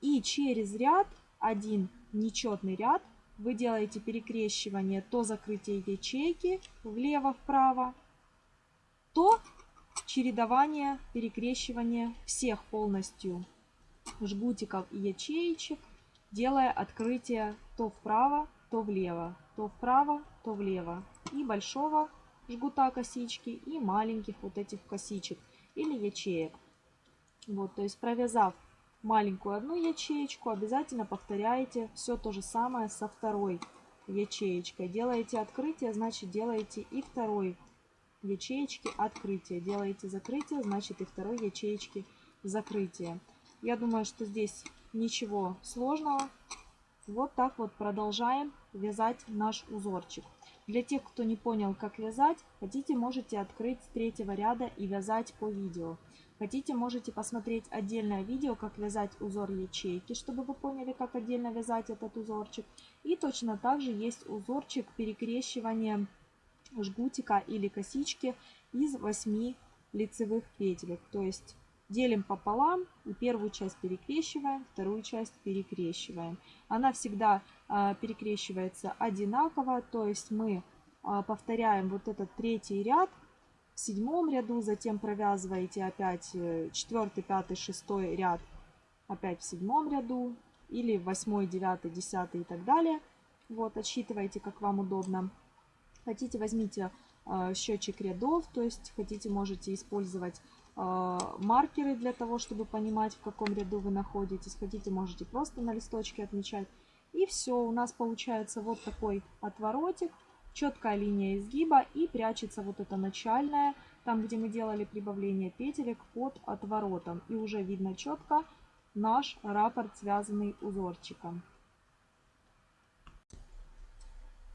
B: И через ряд, один нечетный ряд, вы делаете перекрещивание то закрытие ячейки влево-вправо, то чередование, перекрещивание всех полностью жгутиков и ячеечек, делая открытие то вправо, то влево, то вправо, то влево. И большого жгута косички, и маленьких вот этих косичек или ячеек. Вот, то есть провязав маленькую одну ячеечку, обязательно повторяете все то же самое со второй ячеечкой. Делаете открытие, значит делаете и второй ячеечки открытие. Делаете закрытие, значит и второй ячеечки закрытие. Я думаю, что здесь ничего сложного. Вот так вот продолжаем вязать наш узорчик. Для тех, кто не понял, как вязать, хотите, можете открыть с третьего ряда и вязать по видео. Хотите, можете посмотреть отдельное видео, как вязать узор ячейки, чтобы вы поняли, как отдельно вязать этот узорчик. И точно так же есть узорчик перекрещивания жгутика или косички из 8 лицевых петелек. То есть делим пополам и первую часть перекрещиваем, вторую часть перекрещиваем. Она всегда а, перекрещивается одинаково, то есть мы а, повторяем вот этот третий ряд в седьмом ряду, затем провязываете опять э, четвертый, пятый, шестой ряд опять в седьмом ряду или восьмой, девятый, десятый и так далее. Вот, отсчитывайте, как вам удобно. Хотите, возьмите э, счетчик рядов, то есть хотите, можете использовать маркеры для того, чтобы понимать, в каком ряду вы находитесь. Хотите, можете просто на листочке отмечать. И все, у нас получается вот такой отворотик, четкая линия изгиба и прячется вот эта начальная, там, где мы делали прибавление петелек под отворотом. И уже видно четко наш раппорт, связанный узорчиком.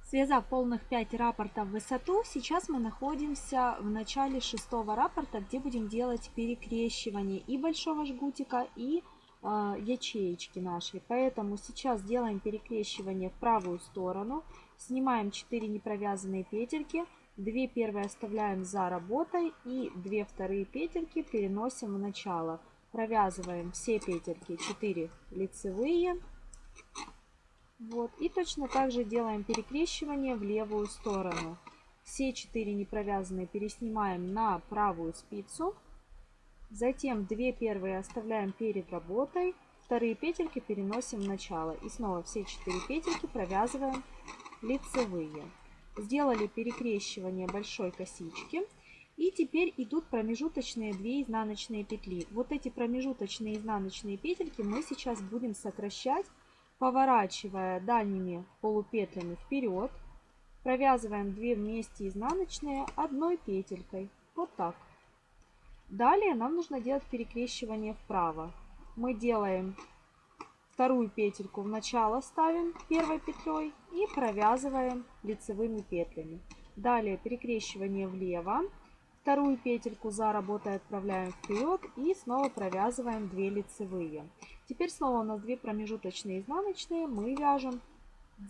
B: Связав полных 5 раппортов в высоту, сейчас мы находимся в начале шестого раппорта, где будем делать перекрещивание и большого жгутика, и э, ячеечки нашей. Поэтому сейчас делаем перекрещивание в правую сторону, снимаем 4 непровязанные петельки, 2 первые оставляем за работой и 2 вторые петельки переносим в начало. Провязываем все петельки 4 лицевые, вот. И точно так же делаем перекрещивание в левую сторону. Все четыре непровязанные переснимаем на правую спицу. Затем две первые оставляем перед работой. Вторые петельки переносим в начало. И снова все четыре петельки провязываем лицевые. Сделали перекрещивание большой косички. И теперь идут промежуточные 2 изнаночные петли. Вот эти промежуточные изнаночные петельки мы сейчас будем сокращать поворачивая дальними полупетлями вперед, провязываем 2 вместе изнаночные одной петелькой. Вот так. Далее нам нужно делать перекрещивание вправо. Мы делаем вторую петельку в начало ставим первой петлей и провязываем лицевыми петлями. Далее перекрещивание влево. Вторую петельку за работой отправляем вперед и снова провязываем 2 лицевые. Теперь снова у нас 2 промежуточные изнаночные. Мы вяжем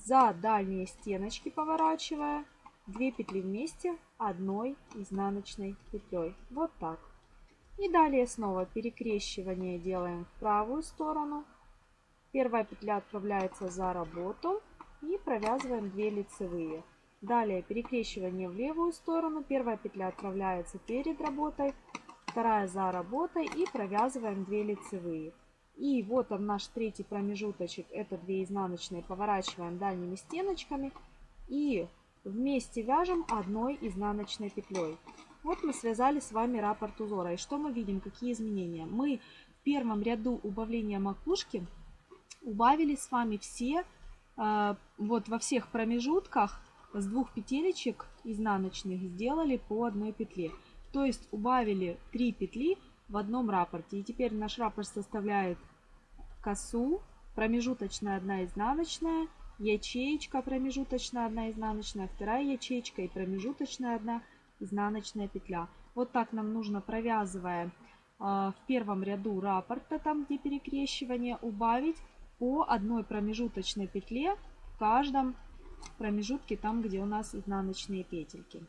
B: за дальние стеночки, поворачивая 2 петли вместе одной изнаночной петлей. Вот так. И далее снова перекрещивание делаем в правую сторону. Первая петля отправляется за работу и провязываем 2 лицевые. Далее перекрещивание в левую сторону. Первая петля отправляется перед работой, вторая за работой и провязываем 2 лицевые. И вот он наш третий промежуточек, это 2 изнаночные, поворачиваем дальними стеночками и вместе вяжем одной изнаночной петлей. Вот мы связали с вами раппорт узора. И что мы видим, какие изменения? Мы в первом ряду убавления макушки убавили с вами все, э, вот во всех промежутках с двух петелечек изнаночных сделали по одной петле. То есть убавили 3 петли в одном раппорте. И теперь наш раппорт составляет косу, промежуточная одна изнаночная, ячеечка промежуточная одна изнаночная, вторая ячеечка и промежуточная одна изнаночная петля. Вот так нам нужно, провязывая э, в первом ряду раппорта, там где перекрещивание, убавить по одной промежуточной петле в каждом промежутке, там где у нас изнаночные петельки.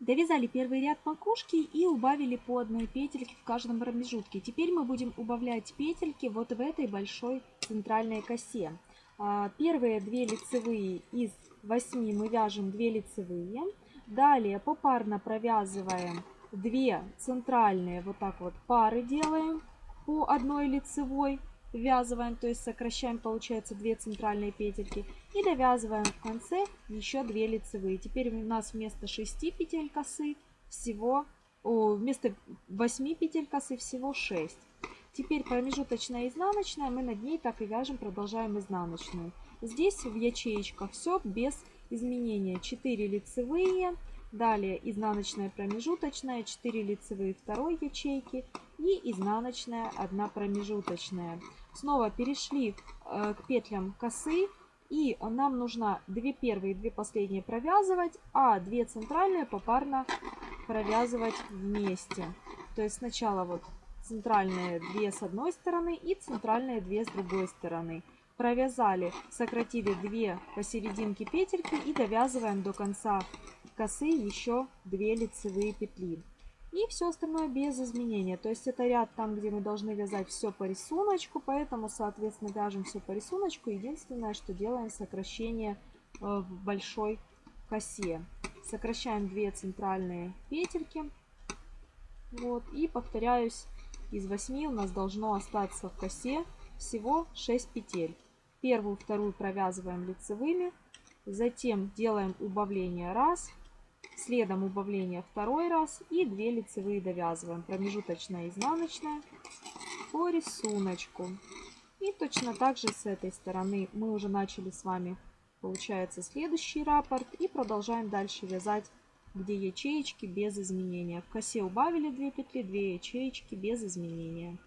B: Довязали первый ряд макушки и убавили по одной петельке в каждом промежутке. Теперь мы будем убавлять петельки вот в этой большой центральной косе. А, первые две лицевые из 8 мы вяжем 2 лицевые. Далее попарно провязываем 2 центральные, вот так вот пары делаем по одной лицевой ввязываем, то есть сокращаем, получается, 2 центральные петельки. И довязываем в конце еще 2 лицевые. Теперь у нас вместо 6 петель косы всего, о, вместо 8 петель косы всего 6. Теперь промежуточная изнаночная, мы над ней так и вяжем, продолжаем изнаночную. Здесь в ячеечках все без изменения. 4 лицевые, Далее изнаночная промежуточная, 4 лицевые второй ячейки и изнаночная 1 промежуточная. Снова перешли э, к петлям косы и нам нужно 2 первые и 2 последние провязывать, а 2 центральные попарно провязывать вместе. То есть сначала вот центральные 2 с одной стороны и центральные 2 с другой стороны. Провязали, сократили 2 посерединке петельки и довязываем до конца косы еще 2 лицевые петли. И все остальное без изменения. То есть это ряд там, где мы должны вязать все по рисунку, поэтому, соответственно, вяжем все по рисунку. Единственное, что делаем сокращение э, в большой косе. Сокращаем 2 центральные петельки. Вот, и повторяюсь, из 8 у нас должно остаться в косе всего 6 петель. Первую, вторую провязываем лицевыми, затем делаем убавление раз, Следом убавление второй раз и 2 лицевые довязываем. Промежуточная изнаночная по рисунку. И точно так же с этой стороны мы уже начали с вами, получается, следующий раппорт. И продолжаем дальше вязать, где ячеечки без изменения. В косе убавили 2 петли, 2 ячеечки без изменения.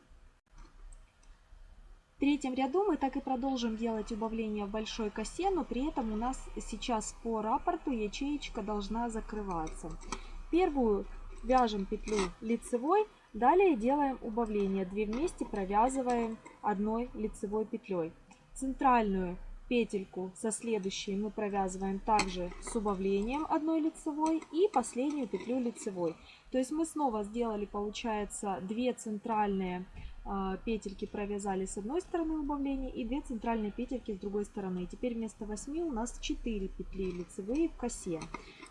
B: В третьем ряду мы так и продолжим делать убавление в большой косе, но при этом у нас сейчас по раппорту ячеечка должна закрываться. Первую вяжем петлю лицевой, далее делаем убавление. Две вместе провязываем одной лицевой петлей. Центральную петельку со следующей мы провязываем также с убавлением одной лицевой и последнюю петлю лицевой. То есть мы снова сделали, получается, две центральные петельки провязали с одной стороны убавления и 2 центральные петельки с другой стороны. Теперь вместо 8 у нас 4 петли лицевые в косе.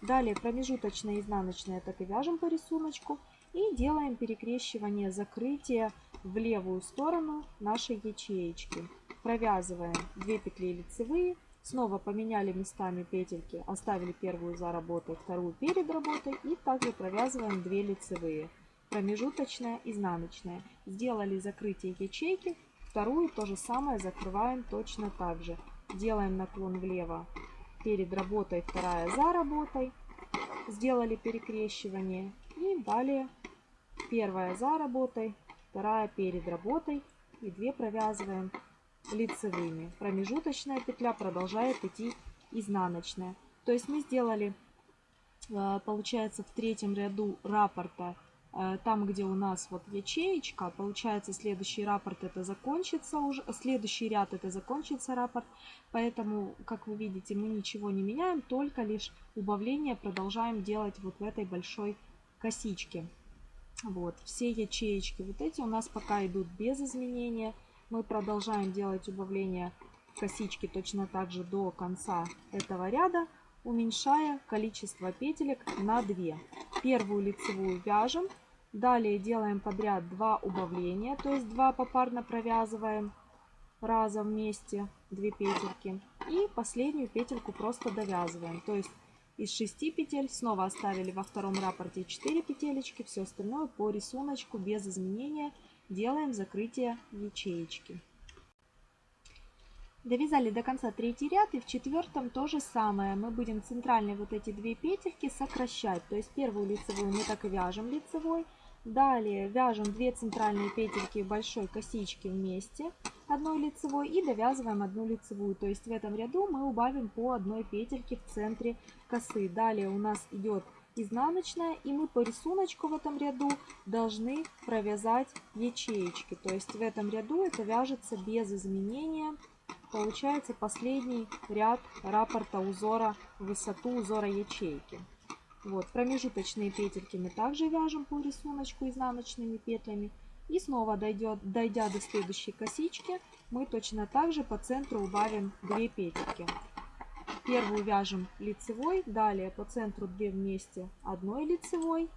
B: Далее промежуточная и изнаночная так и вяжем по рисунку. И делаем перекрещивание закрытия в левую сторону нашей ячеечки. Провязываем 2 петли лицевые. Снова поменяли местами петельки, оставили первую за работой, вторую перед работой. И также провязываем 2 лицевые промежуточная, изнаночная. Сделали закрытие ячейки, вторую то же самое закрываем точно так же. Делаем наклон влево перед работой, вторая за работой. Сделали перекрещивание и далее первая за работой, вторая перед работой и две провязываем лицевыми. Промежуточная петля продолжает идти изнаночная. То есть мы сделали, э, получается, в третьем ряду раппорта там, где у нас вот ячеечка, получается следующий раппорт это закончится уже, следующий ряд это закончится раппорт, поэтому, как вы видите, мы ничего не меняем, только лишь убавление продолжаем делать вот в этой большой косичке. Вот, все ячеечки вот эти у нас пока идут без изменения, мы продолжаем делать убавление косички точно так же до конца этого ряда, уменьшая количество петелек на 2. Первую лицевую вяжем, Далее делаем подряд 2 убавления, то есть 2 попарно провязываем разом вместе 2 петельки. И последнюю петельку просто довязываем. То есть из 6 петель снова оставили во втором рапорте 4 петелечки, все остальное по рисунку без изменения делаем закрытие ячеечки. Довязали до конца третий ряд и в четвертом то же самое. Мы будем центральные вот эти две петельки сокращать. То есть первую лицевую мы так и вяжем лицевой. Далее вяжем 2 центральные петельки большой косички вместе одной лицевой и довязываем одну лицевую. То есть в этом ряду мы убавим по одной петельке в центре косы. Далее у нас идет изнаночная и мы по рисунку в этом ряду должны провязать ячеечки. То есть в этом ряду это вяжется без изменения. Получается последний ряд раппорта узора высоту узора ячейки. Вот, промежуточные петельки мы также вяжем по рисунку изнаночными петлями. И снова дойдет, дойдя до следующей косички, мы точно так же по центру убавим 2 петельки. Первую вяжем лицевой, далее по центру 2 вместе одной лицевой,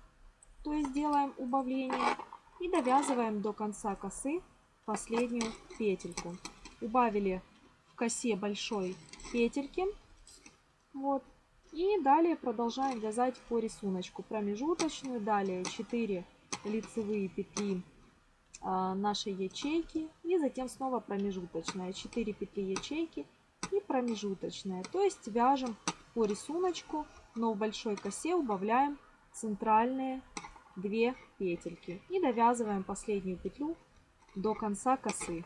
B: то есть делаем убавление. И довязываем до конца косы последнюю петельку. Убавили в косе большой петельки. Вот, и далее продолжаем вязать по рисунку промежуточную. Далее 4 лицевые петли а, нашей ячейки. И затем снова промежуточная. 4 петли ячейки и промежуточная. То есть вяжем по рисунку, но в большой косе убавляем центральные 2 петельки. И довязываем последнюю петлю до конца косы.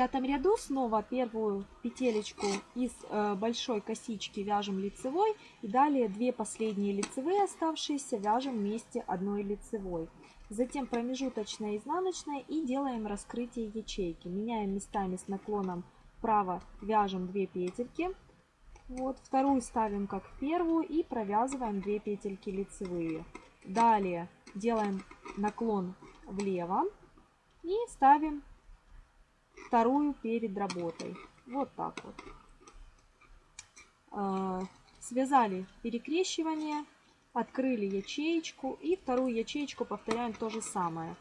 B: Пятом ряду снова первую петелечку из э, большой косички вяжем лицевой. И далее две последние лицевые оставшиеся вяжем вместе одной лицевой. Затем промежуточная изнаночная и делаем раскрытие ячейки. Меняем местами с наклоном вправо, вяжем 2 петельки. Вот, вторую ставим как первую и провязываем 2 петельки лицевые. Далее делаем наклон влево и ставим вторую перед работой. Вот так вот. А, связали перекрещивание, открыли ячеечку и вторую ячеечку повторяем то же самое.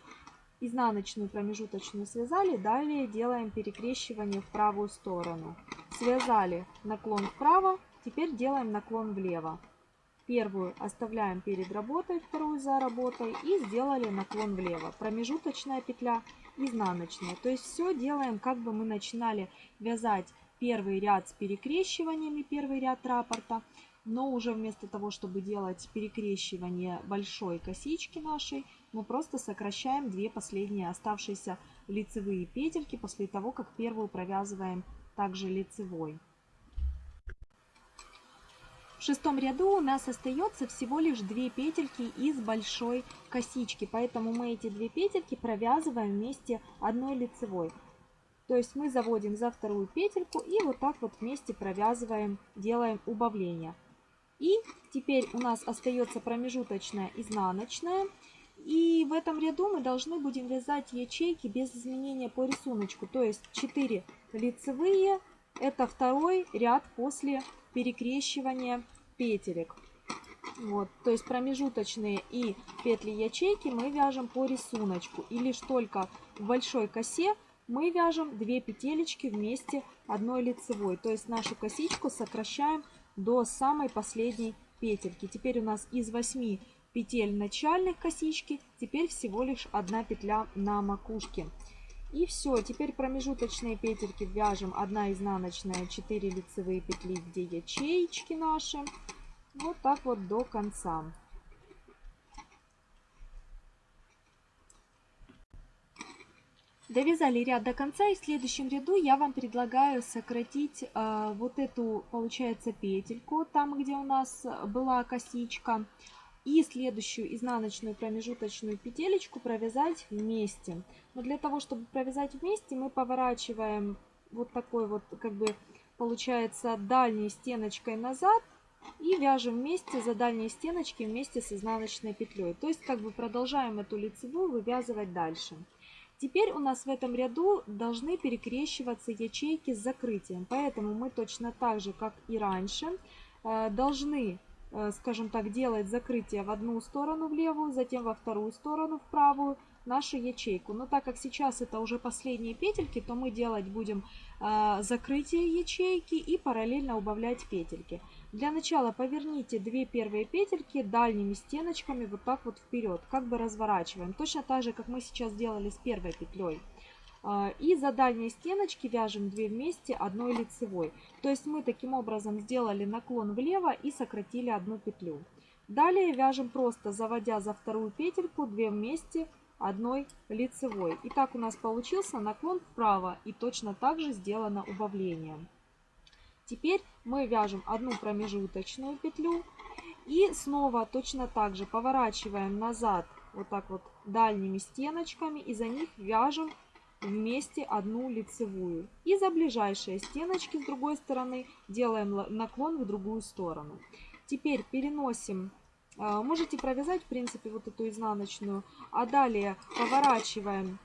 B: Изнаночную промежуточную связали, далее делаем перекрещивание в правую сторону. Связали наклон вправо, теперь делаем наклон влево. Первую оставляем перед работой, вторую за работой и сделали наклон влево. Промежуточная петля изнаночная. То есть все делаем, как бы мы начинали вязать первый ряд с перекрещиваниями, первый ряд раппорта, но уже вместо того, чтобы делать перекрещивание большой косички нашей, мы просто сокращаем две последние оставшиеся лицевые петельки после того, как первую провязываем также лицевой. В шестом ряду у нас остается всего лишь две петельки из большой косички, поэтому мы эти две петельки провязываем вместе одной лицевой. То есть мы заводим за вторую петельку и вот так вот вместе провязываем, делаем убавление. И теперь у нас остается промежуточная изнаночная. И в этом ряду мы должны будем вязать ячейки без изменения по рисунку. То есть 4 лицевые, это второй ряд после перекрещивания петелек. Вот, то есть промежуточные и петли ячейки мы вяжем по рисунку. И лишь только в большой косе мы вяжем 2 петелечки вместе одной лицевой. То есть нашу косичку сокращаем до самой последней петельки. Теперь у нас из 8 петель начальных косички, теперь всего лишь одна петля на макушке. И все, теперь промежуточные петельки вяжем 1 изнаночная, 4 лицевые петли, где ячеечки наши. Вот так вот до конца. Довязали ряд до конца и в следующем ряду я вам предлагаю сократить э, вот эту, получается, петельку, там где у нас была косичка, и следующую изнаночную промежуточную петелечку провязать вместе. Но для того, чтобы провязать вместе, мы поворачиваем вот такой вот, как бы, получается, дальней стеночкой назад и вяжем вместе за дальние стеночки вместе с изнаночной петлей. То есть, как бы продолжаем эту лицевую вывязывать дальше. Теперь у нас в этом ряду должны перекрещиваться ячейки с закрытием. Поэтому мы точно так же, как и раньше, э, должны скажем так, делает закрытие в одну сторону в левую, затем во вторую сторону в правую нашу ячейку. Но так как сейчас это уже последние петельки, то мы делать будем э, закрытие ячейки и параллельно убавлять петельки. Для начала поверните две первые петельки дальними стеночками вот так вот вперед, как бы разворачиваем. Точно так же, как мы сейчас делали с первой петлей. А, И за дальние стеночки вяжем 2 вместе одной лицевой. То есть мы таким образом сделали наклон влево и сократили одну петлю. Далее вяжем просто заводя за вторую петельку 2 вместе одной лицевой. И так у нас получился наклон вправо и точно так же сделано убавление. Теперь мы вяжем одну промежуточную петлю и снова точно так же поворачиваем назад вот так вот дальними стеночками и за них вяжем вместе одну лицевую. И за ближайшие стеночки с другой стороны делаем наклон в другую сторону. Теперь переносим, а, можете провязать в принципе вот эту изнаночную, а далее поворачиваем,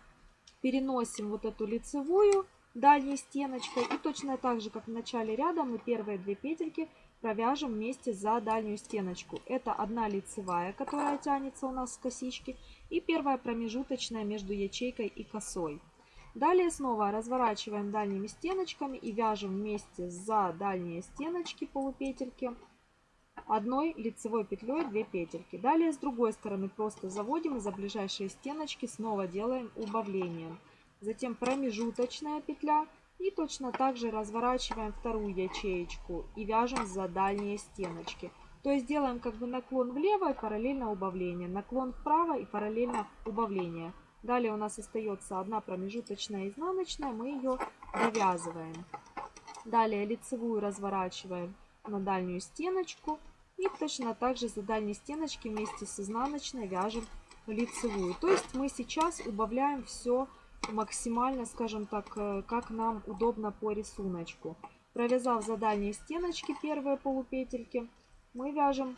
B: переносим вот эту лицевую дальней стеночкой и точно так же как в начале ряда мы первые две петельки провяжем вместе за дальнюю стеночку. Это одна лицевая, которая тянется у нас с косички и первая промежуточная между ячейкой и косой. Далее снова разворачиваем дальними стеночками и вяжем вместе за дальние стеночки полупетельки одной лицевой петлей 2 петельки. Далее с другой стороны просто заводим и за ближайшие стеночки снова делаем убавление. Затем промежуточная петля и точно так же разворачиваем вторую ячеечку и вяжем за дальние стеночки. То есть делаем как бы наклон влево и параллельно убавление, наклон вправо и параллельно убавление. Далее у нас остается одна промежуточная изнаночная, мы ее довязываем. Далее лицевую разворачиваем на дальнюю стеночку и точно так же за дальней стеночки вместе с изнаночной вяжем лицевую. То есть мы сейчас убавляем все максимально, скажем так, э, как нам удобно по рисунку. Провязав за дальние стеночки первые полупетельки, мы вяжем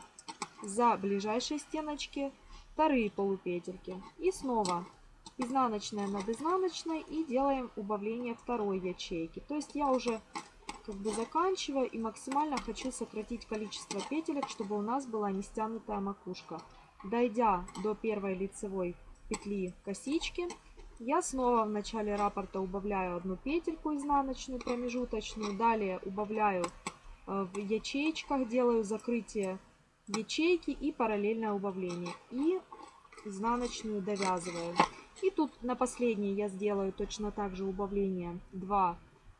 B: за ближайшие стеночки вторые полупетельки. И снова изнаночная над изнаночной и делаем убавление второй ячейки. То есть я уже как бы заканчиваю и максимально хочу сократить количество петелек, чтобы у нас была не стянутая макушка. Дойдя до первой лицевой петли косички, я снова в начале раппорта убавляю одну петельку изнаночную промежуточную, далее убавляю э, в ячеечках, делаю закрытие ячейки и параллельное убавление. И изнаночную довязываю. И тут на последней я сделаю точно так же убавление 2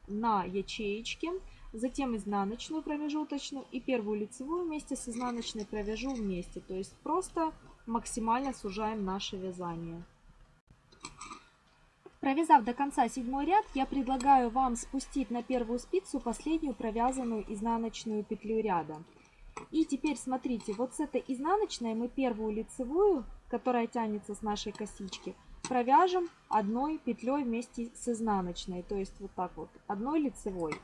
B: на ячеечке. Затем изнаночную промежуточную и первую лицевую вместе с изнаночной провяжу вместе. То есть просто максимально сужаем наше вязание. Провязав до конца седьмой ряд, я предлагаю вам спустить на первую спицу последнюю провязанную изнаночную петлю ряда. И теперь смотрите, вот с этой изнаночной мы первую лицевую, которая тянется с нашей косички, провяжем одной петлей вместе с изнаночной, то есть вот так вот, одной лицевой.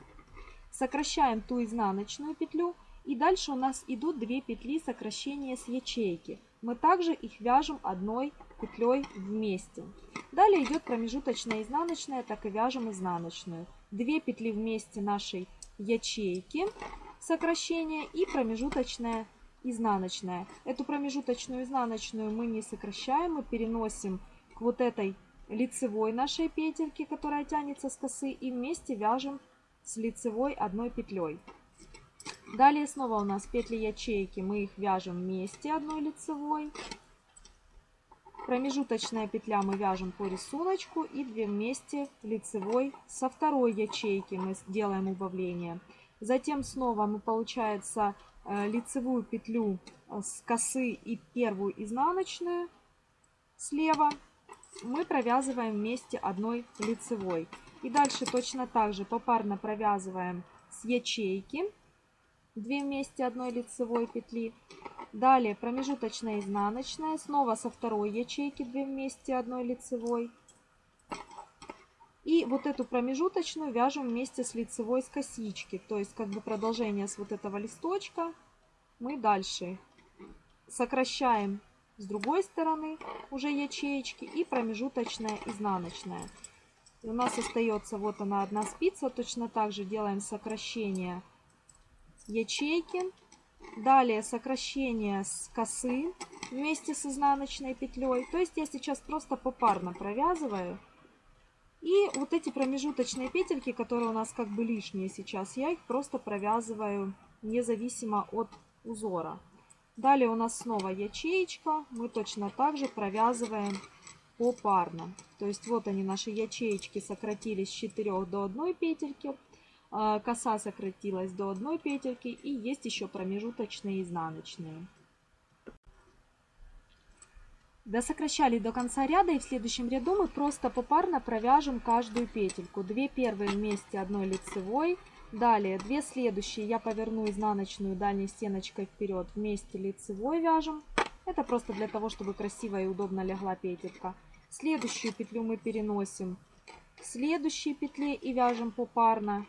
B: Сокращаем ту изнаночную петлю и дальше у нас идут две петли сокращения с ячейки. Мы также их вяжем одной петлей вместе. Далее идет промежуточная изнаночная, так и вяжем изнаночную. Две петли вместе нашей ячейки сокращения и промежуточная изнаночная. Эту промежуточную изнаночную мы не сокращаем, мы переносим вот этой лицевой нашей петельке, которая тянется с косы, и вместе вяжем с лицевой одной петлей. Далее снова у нас петли ячейки, мы их вяжем вместе одной лицевой. Промежуточная петля мы вяжем по рисунку и 2 вместе лицевой со второй ячейки мы делаем убавление. Затем снова мы, получается, э, лицевую петлю э, с косы и первую изнаночную слева мы провязываем вместе одной лицевой. И дальше точно так же попарно провязываем с ячейки 2 вместе одной лицевой петли. Далее промежуточная изнаночная, снова со второй ячейки 2 вместе одной лицевой. И вот эту промежуточную вяжем вместе с лицевой с косички. То есть как бы продолжение с вот этого листочка. Мы дальше сокращаем с другой стороны уже ячеечки и промежуточная изнаночная. И у нас остается вот она одна спица. Точно так же делаем сокращение ячейки. Далее сокращение с косы вместе с изнаночной петлей. То есть я сейчас просто попарно провязываю. И вот эти промежуточные петельки, которые у нас как бы лишние сейчас, я их просто провязываю независимо от узора. Далее у нас снова ячеечка. Мы точно так же провязываем попарно. То есть вот они, наши ячеечки сократились с 4 до 1 петельки. а, Коса сократилась до 1 петельки. И есть еще промежуточные изнаночные. Досокращали до конца ряда и в следующем ряду мы просто попарно провяжем каждую петельку. Две первые вместе одной лицевой. Далее две следующие я поверну изнаночную дальней стеночкой вперед. Вместе лицевой вяжем. Это просто для того, чтобы красиво и удобно легла петелька. Следующую петлю мы переносим к следующей петле и вяжем попарно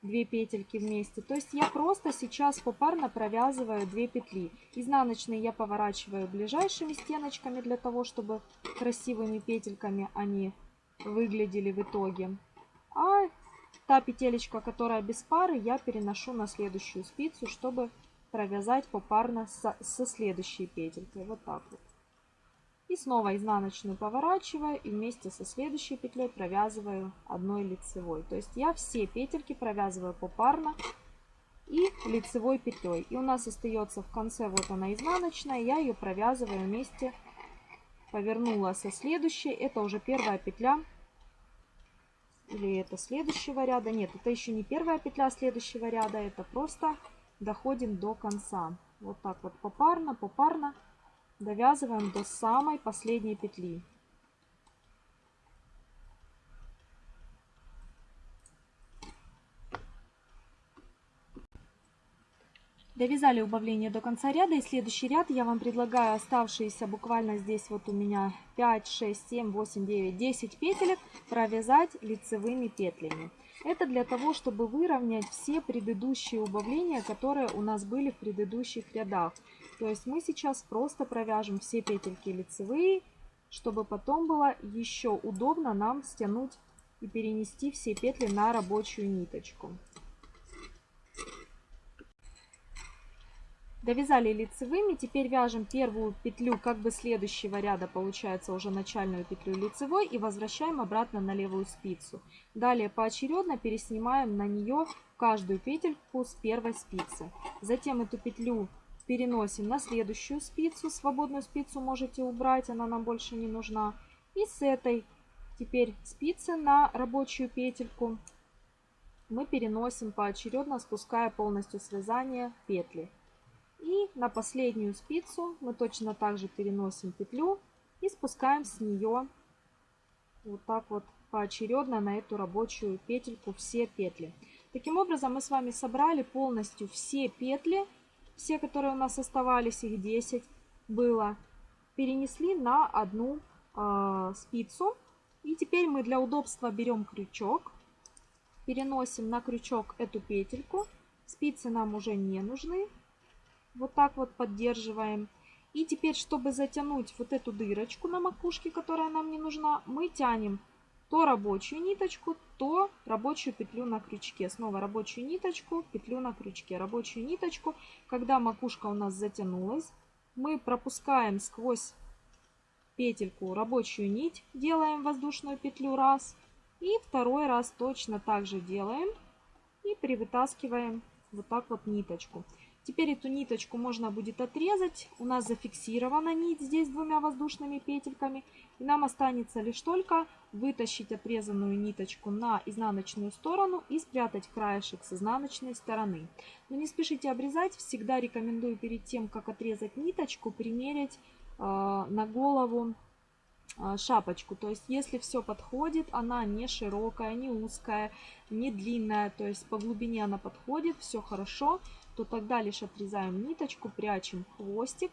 B: две петельки вместе. То есть я просто сейчас попарно провязываю 2 петли. Изнаночные я поворачиваю ближайшими стеночками для того, чтобы красивыми петельками они выглядели в итоге. А та петелечка, которая без пары, я переношу на следующую спицу, чтобы провязать попарно со, со следующей петелькой. Вот так вот. И снова изнаночную поворачиваю и вместе со следующей петлей провязываю одной лицевой. То есть я все петельки провязываю попарно и лицевой петлей. И у нас остается в конце вот она изнаночная, я ее провязываю вместе, повернула со следующей. Это уже первая петля или это следующего ряда. Нет, это еще не первая петля следующего ряда, это просто доходим до конца. Вот так вот попарно, попарно довязываем до самой последней петли. Довязали убавление до конца ряда и следующий ряд я вам предлагаю оставшиеся буквально здесь вот у меня 5, 6, 7, 8, 9, 10 петелек провязать лицевыми петлями. Это для того, чтобы выровнять все предыдущие убавления, которые у нас были в предыдущих рядах. То есть мы сейчас просто провяжем все петельки лицевые, чтобы потом было еще удобно нам стянуть и перенести все петли на рабочую ниточку. Довязали лицевыми, теперь вяжем первую петлю как бы следующего ряда, получается уже начальную петлю лицевой и возвращаем обратно на левую спицу. Далее поочередно переснимаем на нее каждую петельку с первой спицы. Затем эту петлю переносим на следующую спицу, свободную спицу можете убрать, она нам больше не нужна. И с этой теперь спицы на рабочую петельку мы переносим поочередно, спуская полностью связание петли. И на последнюю спицу мы точно так же переносим петлю и спускаем с нее вот так вот поочередно на эту рабочую петельку все петли. Таким образом мы с вами собрали полностью все петли, все, которые у нас оставались, их 10 было, перенесли на одну э, спицу. И теперь мы для удобства берем крючок, переносим на крючок эту петельку. Спицы нам уже не нужны, вот так вот поддерживаем. И теперь, чтобы затянуть вот эту дырочку на макушке, которая нам не нужна, мы тянем то рабочую ниточку, то рабочую петлю на крючке. Снова рабочую ниточку, петлю на крючке, рабочую ниточку. Когда макушка у нас затянулась, мы пропускаем сквозь петельку рабочую нить, делаем воздушную петлю раз. И второй раз точно так же делаем и привытаскиваем вот так вот ниточку. Теперь эту ниточку можно будет отрезать. У нас зафиксирована нить здесь двумя воздушными петельками. И нам останется лишь только вытащить отрезанную ниточку на изнаночную сторону и спрятать краешек с изнаночной стороны. Но не спешите обрезать. Всегда рекомендую перед тем, как отрезать ниточку, примерить э, на голову э, шапочку. То есть, если все подходит, она не широкая, не узкая, не длинная, то есть по глубине она подходит, все хорошо, то тогда лишь отрезаем ниточку, прячем хвостик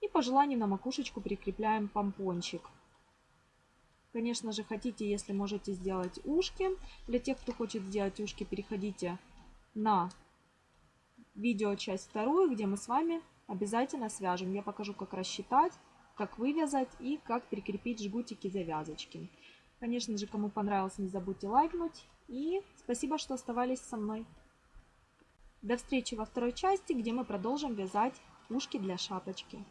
B: и по желанию на макушечку прикрепляем помпончик. Конечно же, хотите, если можете сделать ушки. Для тех, кто хочет сделать ушки, переходите на видео часть вторую, где мы с вами обязательно свяжем. Я покажу, как рассчитать, как вывязать и как прикрепить жгутики завязочки. Конечно же, кому понравилось, не забудьте лайкнуть. И спасибо, что оставались со мной. До встречи во второй части, где мы продолжим вязать ушки для шапочки.